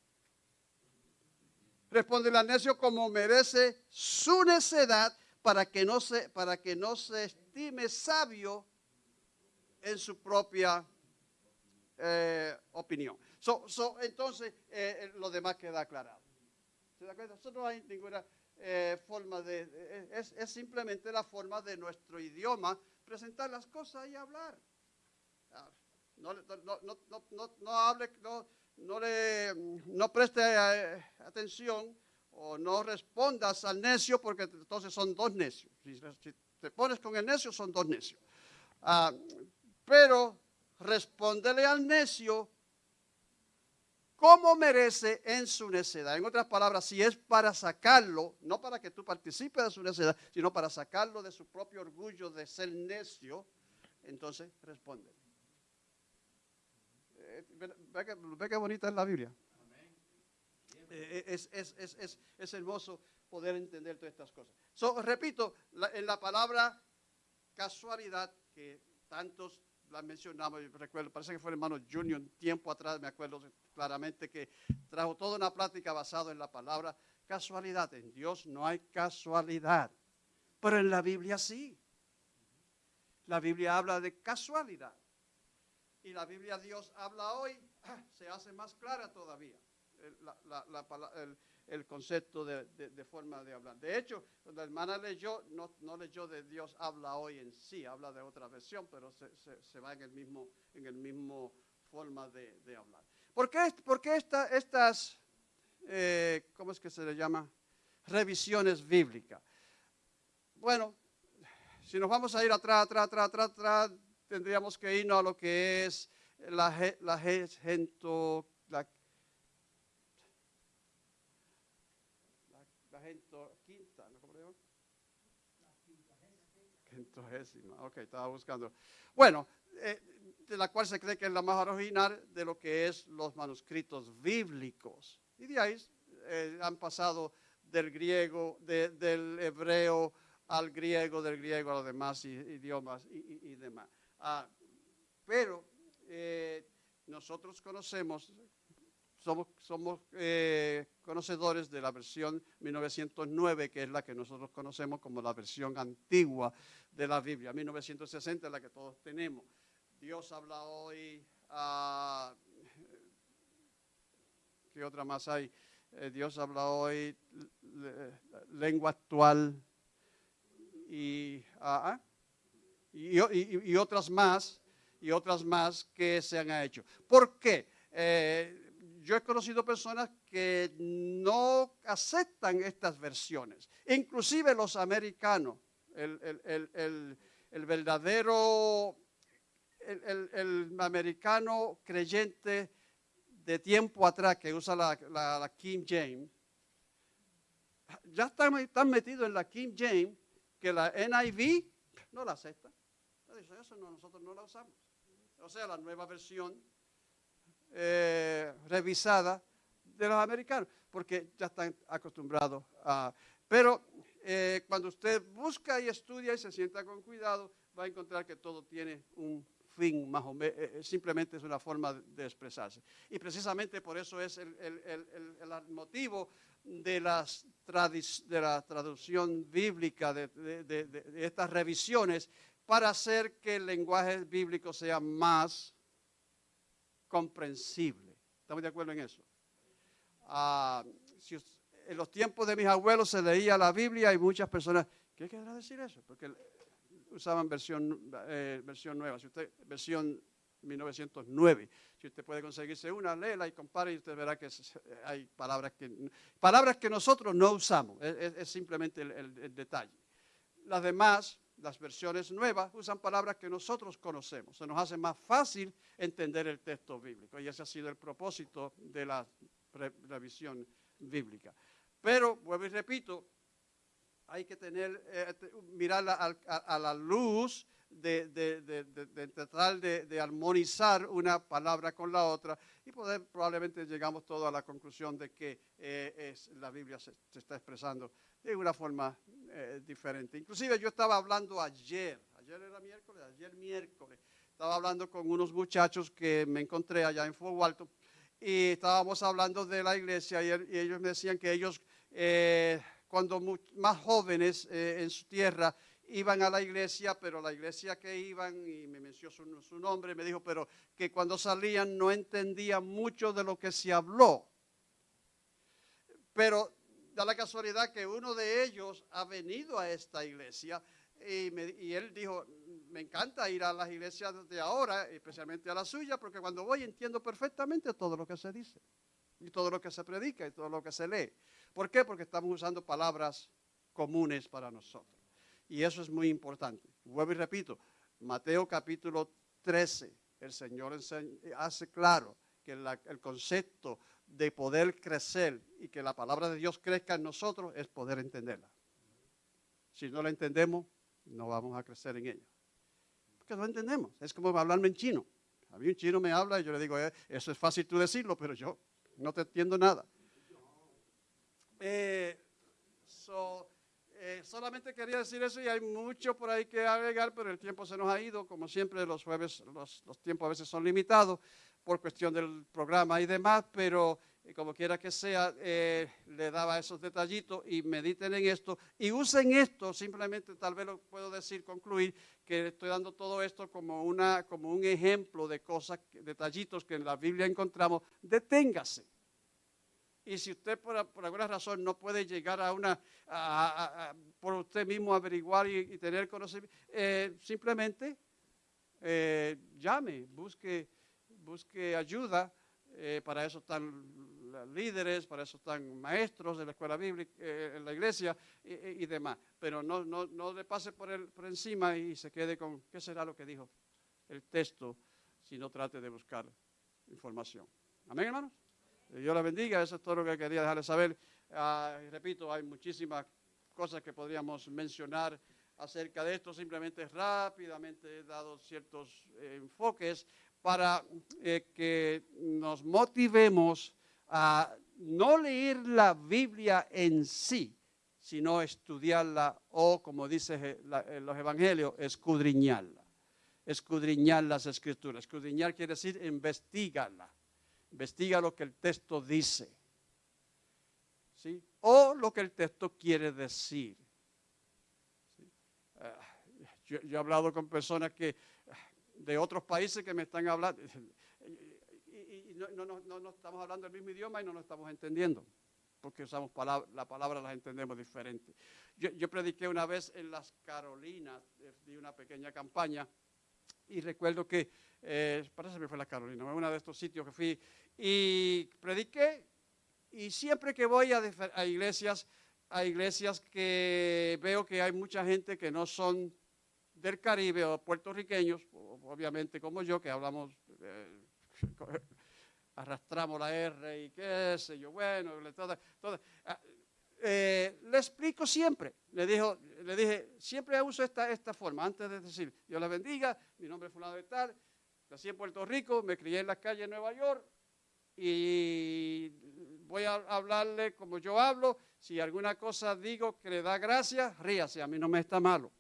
Respóndele al necio como merece su necedad para que no se, para que no se estime sabio en su propia eh, opinión. So- so, entonces, eh, eh, lo demás queda aclarado. ¿Se da cuenta? Eso no hay ninguna eh, forma de... de- es, es simplemente la forma de nuestro idioma presentar las cosas y hablar. Ah, No, no, no, no, hable, no, le, no preste eh, atención o no respondas al necio porque entonces son dos necios. Si, si te pones con el necio son dos necios. Ah, pero respóndele al necio como merece en su necedad. En otras palabras, si es para sacarlo, no para que tú participes de su necedad, sino para sacarlo de su propio orgullo de ser necio, entonces responde. Eh, ve, que bonita es la Biblia. Eh, es, es- es- es- es hermoso poder entender todas estas cosas. So, repito, la- en la palabra casualidad, que tantos la mencionamos, recuerdo, parece que fue el hermano Junior un tiempo atrás, me acuerdo claramente que trajo toda una plática basada en la palabra casualidad. En Dios no hay casualidad, pero en la Biblia sí. La Biblia habla de casualidad. Y la Biblia Dios habla hoy, se hace más clara todavía la- la- el concepto de, de- forma de hablar. De hecho, la hermana leyó, no, no leyó de Dios habla hoy en sí, habla de otra versión, pero se, se- va en el mismo, en el mismo forma de, de hablar. ¿Por qué, por esta- estas, eh, cómo es que se le llama? Revisiones bíblicas. Bueno, si nos vamos a ir atrás, atrás, atrás, atrás, atrás, tendríamos que irnos a lo que es la, la, la, la gento quinta, ¿no? ¿cómo le llaman? Ok, estaba buscando. Bueno, eh, de la cual se cree que es la más original de lo que es los manuscritos bíblicos. Y de ahí eh, han pasado del griego, de- del hebreo al griego, del griego a los demás idiomas y demás. Ah, pero eh, nosotros conocemos, somos, eh, conocedores de la versión 1909, que es la que nosotros conocemos como la versión antigua de la Biblia. 1960 es la que todos tenemos. Dios habla hoy, ¿qué otra más hay? Eh, Dios habla hoy, le- lengua actual y, ah, ah, y- y otras más, y otras más que se han hecho. ¿Por qué? Eh, yo he conocido personas que no aceptan estas versiones, inclusive los americanos, el, verdadero, el, americano creyente de tiempo atrás que usa la, King James, ya están, están metidos en la King James que la NIV no la acepta. Eso no, nosotros no la usamos. O sea, la nueva versión eh, revisada de los americanos, porque ya están acostumbrados a... Pero eh, cuando usted busca y estudia y se sienta con cuidado, va a encontrar que todo tiene un fin, más o menos, simplemente es una forma de, expresarse. Y precisamente por eso es el, el- el- motivo de, las de la traducción bíblica, de- de estas revisiones, para hacer que el lenguaje bíblico sea más comprensible. ¿Estamos de acuerdo en eso? Ah, en los tiempos de mis abuelos se leía la Biblia y muchas personas, ¿qué querrá decir eso? Porque usaban versión, eh, versión nueva, si usted, versión 1909. Si usted puede conseguirse una, léela y compare y usted verá que hay palabras que, palabras que nosotros no usamos, es, simplemente el detalle. Las demás, las versiones nuevas, usan palabras que nosotros conocemos. Se nos hace más fácil entender el texto bíblico y ese ha sido el propósito de la re- revisión bíblica. Pero, vuelvo y repito, hay que tener, eh, a, la luz de, de- tratar de, armonizar una palabra con la otra y probablemente llegamos todos a la conclusión de que eh, la Biblia se está expresando de una forma eh, diferente. Inclusive yo estaba hablando ayer, ayer era miércoles, ayer miércoles, estaba hablando con unos muchachos que me encontré allá en Fort Walton y estábamos hablando de la iglesia y, el- y ellos me decían que ellos eh, cuando más jóvenes eh, en su tierra iban a la iglesia, pero la iglesia que iban, y me mencionó su, su nombre, me dijo, pero que cuando salían no entendían mucho de lo que se habló. Pero da la casualidad que uno de ellos ha venido a esta iglesia y, me- él dijo, me encanta ir a las iglesias de ahora, especialmente a la suya, porque cuando voy entiendo perfectamente todo lo que se dice, y todo lo que se predica, y todo lo que se lee. ¿Por qué? Porque estamos usando palabras comunes para nosotros. Y eso es muy importante. Vuelvo y repito, Mateo capítulo 13, el Señor hace claro que el concepto de poder crecer y que la palabra de Dios crezca en nosotros es poder entenderla. Si no la entendemos, no vamos a crecer en ella. Porque no entendemos. Es como hablarme en chino. A mí un chino me habla y yo le digo, "Eh, eso es fácil tú decirlo, pero yo no te entiendo nada. Eh, so, eh, solamente quería decir eso y hay mucho por ahí que agregar, pero el tiempo se nos ha ido. Como siempre, los jueves, los, los tiempos a veces son limitados por cuestión del programa y demás, pero eh, como quiera que sea, eh, le daba esos detallitos y mediten en esto y usen esto, simplemente tal vez lo puedo decir, concluir, que estoy dando todo esto como, una, como un ejemplo de cosas, detallitos que en la Biblia encontramos, deténgase. Y si usted por, por alguna razón no puede llegar a una, a- por usted mismo averiguar y, tener conocimiento, eh, simplemente llame, busque, busque ayuda. eh, para eso están líderes, para eso están maestros de la escuela bíblica, eh, en la iglesia y, y- demás. Pero no, no, no le pase por, el, por encima y se quede con qué será lo que dijo el texto, si no trate de buscar información. Amén, hermanos. Dios la bendiga, eso es todo lo que quería dejarles saber. Ah, repito, hay muchísimas cosas que podríamos mencionar acerca de esto, simplemente rápidamente he dado ciertos eh, enfoques para eh, que nos motivemos a no leer la Biblia en sí, sino estudiarla o, como dice je- la- en los evangelios, escudriñarla. Escudriñar las escrituras. Escudriñar quiere decir investigarla. Investiga lo que el texto dice. ¿sí? O lo que el texto quiere decir. Ah, yo, he hablado con personas que de otros países que me están hablando y, y- no, no- no- no- estamos hablando el mismo idioma y no nos estamos entendiendo porque usamos palabras, la palabra las entendemos diferente. Yo, yo prediqué una vez en las Carolinas, eh, di una pequeña campaña y recuerdo que, eh, parece que fue la Carolina, uno de estos sitios que fui y prediqué y siempre que voy a iglesias, a iglesias que veo que hay mucha gente que no son del Caribe o puertorriqueños, obviamente como yo, que hablamos, eh, arrastramos la R y qué sé yo, bueno, ah, eh, le explico siempre, le, dijo, le dije, siempre uso esta, esta forma, antes de decir, Dios la bendiga, mi nombre es fulano de tal, nací en Puerto Rico, me crié en las calles de Nueva York, y voy a hablarle como yo hablo. Si alguna cosa digo que le da gracia, ríase, a mí no me está malo.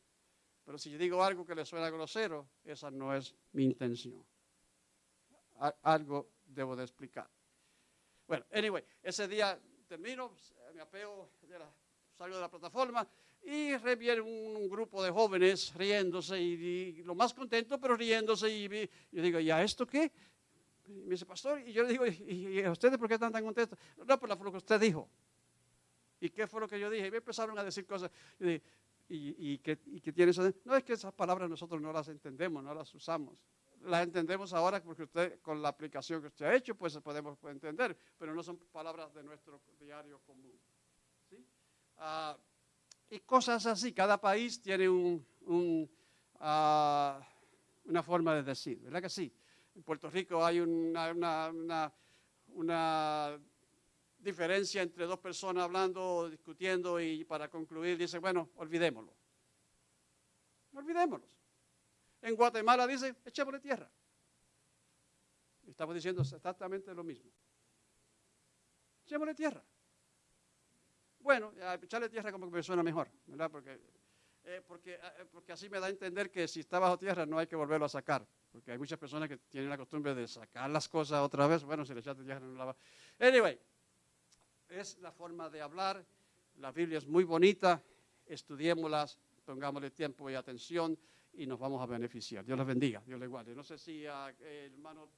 Pero si digo algo que le suena grosero, esa no es mi intención. Algo debo de explicar. Bueno, anyway, ese día termino, me apeo, de la- salgo de la plataforma y re- viene un, grupo de jóvenes riéndose y, lo más contento, pero riéndose. Y, yo digo, ¿y a esto qué? Me dice, pastor, y yo le digo, ¿y, y a ustedes por qué están tan contentos? No, por lo que usted dijo. ¿Y qué fue lo que yo dije? Y me empezaron a decir cosas. Yo dije, ¿y, qué, y tiene eso? de-?" No, es que esas palabras nosotros no las entendemos, no las usamos. Las entendemos ahora porque usted, con la aplicación que usted ha hecho, pues podemos entender, pero no son palabras de nuestro diario común. ¿sí? Ah, y cosas así, cada país tiene ah, una forma de decir, ¿verdad que sí? En Puerto Rico hay una diferencia entre dos personas hablando, discutiendo y para concluir dice, bueno, olvidémoslo. Olvidémoslo. En Guatemala dicen, echémosle tierra. Estamos diciendo exactamente lo mismo. Echémosle tierra. Bueno, echarle tierra como que me suena mejor, ¿verdad? Porque, eh, porque, eh, porque así me da a entender que si está bajo tierra no hay que volverlo a sacar. Porque hay muchas personas que tienen la costumbre de sacar las cosas otra vez. Bueno, si le echaste tierra no la va. Anyway, es la forma de hablar. La Biblia es muy bonita. Estudiémoslas, pongámosle tiempo y atención y nos vamos a beneficiar. Dios les bendiga, Dios les guarde. No sé si ah, el hermano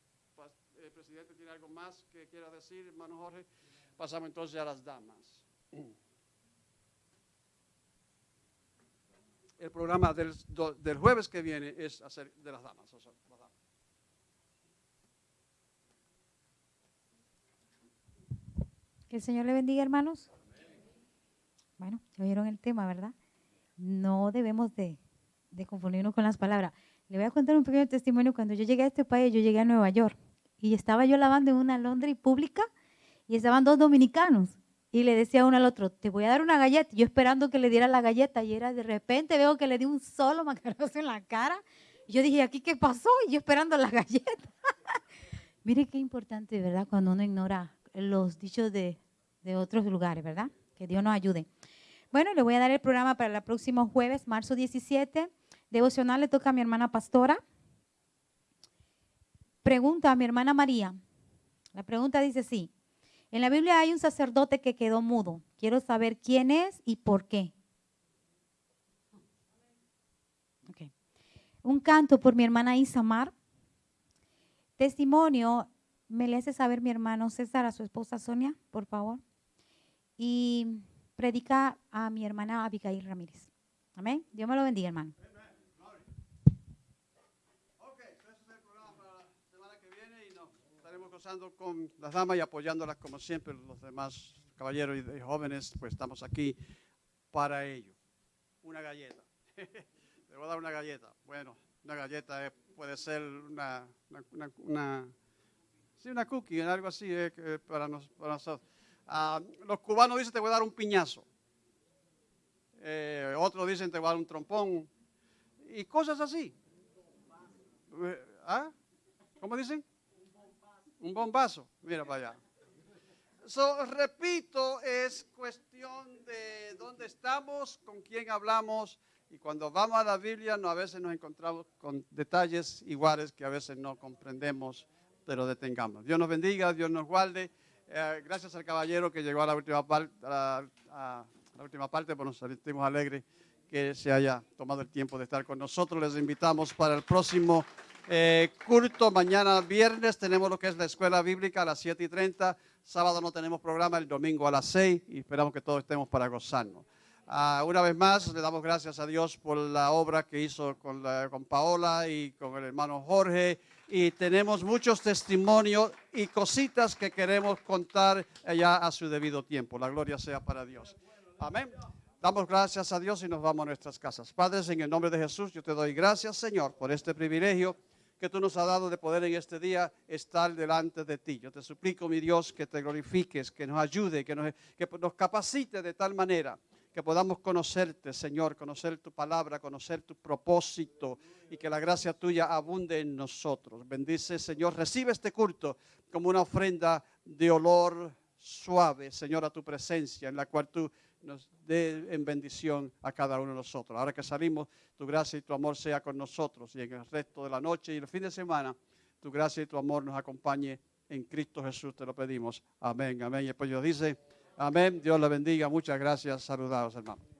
el presidente tiene algo más que quiera decir, hermano Jorge. Pasamos entonces a las damas. El programa del, del jueves que viene es hacer de las damas. Que el Señor le bendiga, hermanos. Bueno, ya oyeron el tema, ¿verdad? No debemos de, de confundirnos con las palabras. Le voy a contar un pequeño testimonio. Cuando yo llegué a este país, yo llegué a Nueva York y estaba yo lavando en una laundry pública y estaban dos dominicanos. Y le decía uno al otro, te voy a dar una galleta. Yo esperando que le diera la galleta y era de repente veo que le di un solo macarazo en la cara. Y yo dije, ¿aquí qué pasó? Y yo esperando la galleta. Mire qué importante, ¿verdad? Cuando uno ignora los dichos de, de otros lugares, ¿verdad? Que Dios nos ayude. Bueno, le voy a dar el programa para el próximo jueves, marzo 17. Devocional le toca a mi hermana pastora. Pregunta a mi hermana María. La pregunta dice sí. En la Biblia hay un sacerdote que quedó mudo. Quiero saber quién es y por qué. Un canto por mi hermana Isamar. Testimonio, me le hace saber mi hermano César a su esposa Sonia, por favor. Y predica a mi hermana Abigail Ramírez. Amén. Dios me lo bendiga, hermano. gozando con las damas y apoyándolas como siempre, los demás caballeros y jóvenes, pues estamos aquí para ello. Una galleta. Le voy a dar una galleta. Bueno, una galleta puede ser una, una, una, sí, una cookie, algo así eh, para, nosotros. Ah, los cubanos dicen te voy a dar un piñazo. Eh, otros dicen te voy a dar un trompón. Y cosas así. Eh, ¿Ah? ¿Cómo dicen? Un bombazo, mira para allá. So, repito, es cuestión de dónde estamos, con quién hablamos, y cuando vamos a la Biblia no, a veces nos encontramos con detalles iguales que a veces no comprendemos, pero detengamos. Dios nos bendiga, Dios nos guarde. Eh, gracias al caballero que llegó a la última, parte, a, la última parte, pues nos sentimos alegres que se haya tomado el tiempo de estar con nosotros. Les invitamos para el próximo eh, culto mañana viernes tenemos lo que es la escuela bíblica a las 7 y 30. Sábado no tenemos programa, el domingo a las 6 y esperamos que todos estemos para gozarnos. Ah, una vez más, le damos gracias a Dios por la obra que hizo con, con Paola y con el hermano Jorge. Y tenemos muchos testimonios y cositas que queremos contar ya a su debido tiempo. La gloria sea para Dios. Amén. Damos gracias a Dios y nos vamos a nuestras casas. Padres, en el nombre de Jesús, yo te doy gracias, Señor, por este privilegio que tú nos has dado de poder en este día estar delante de ti. Yo te suplico, mi Dios, que te glorifiques, que nos ayude, que nos, que nos capacite de tal manera que podamos conocerte, Señor, conocer tu palabra, conocer tu propósito y que la gracia tuya abunde en nosotros. Bendice, Señor, recibe este culto como una ofrenda de olor suave, Señor, a tu presencia, en la cual tú nos dé en bendición a cada uno de nosotros. Ahora que salimos, tu gracia y tu amor sea con nosotros y en el resto de la noche y el fin de semana, tu gracia y tu amor nos acompañe en Cristo Jesús, te lo pedimos. Amén, amén. Y después Dios dice, amén, Dios le bendiga, muchas gracias, saludados hermanos.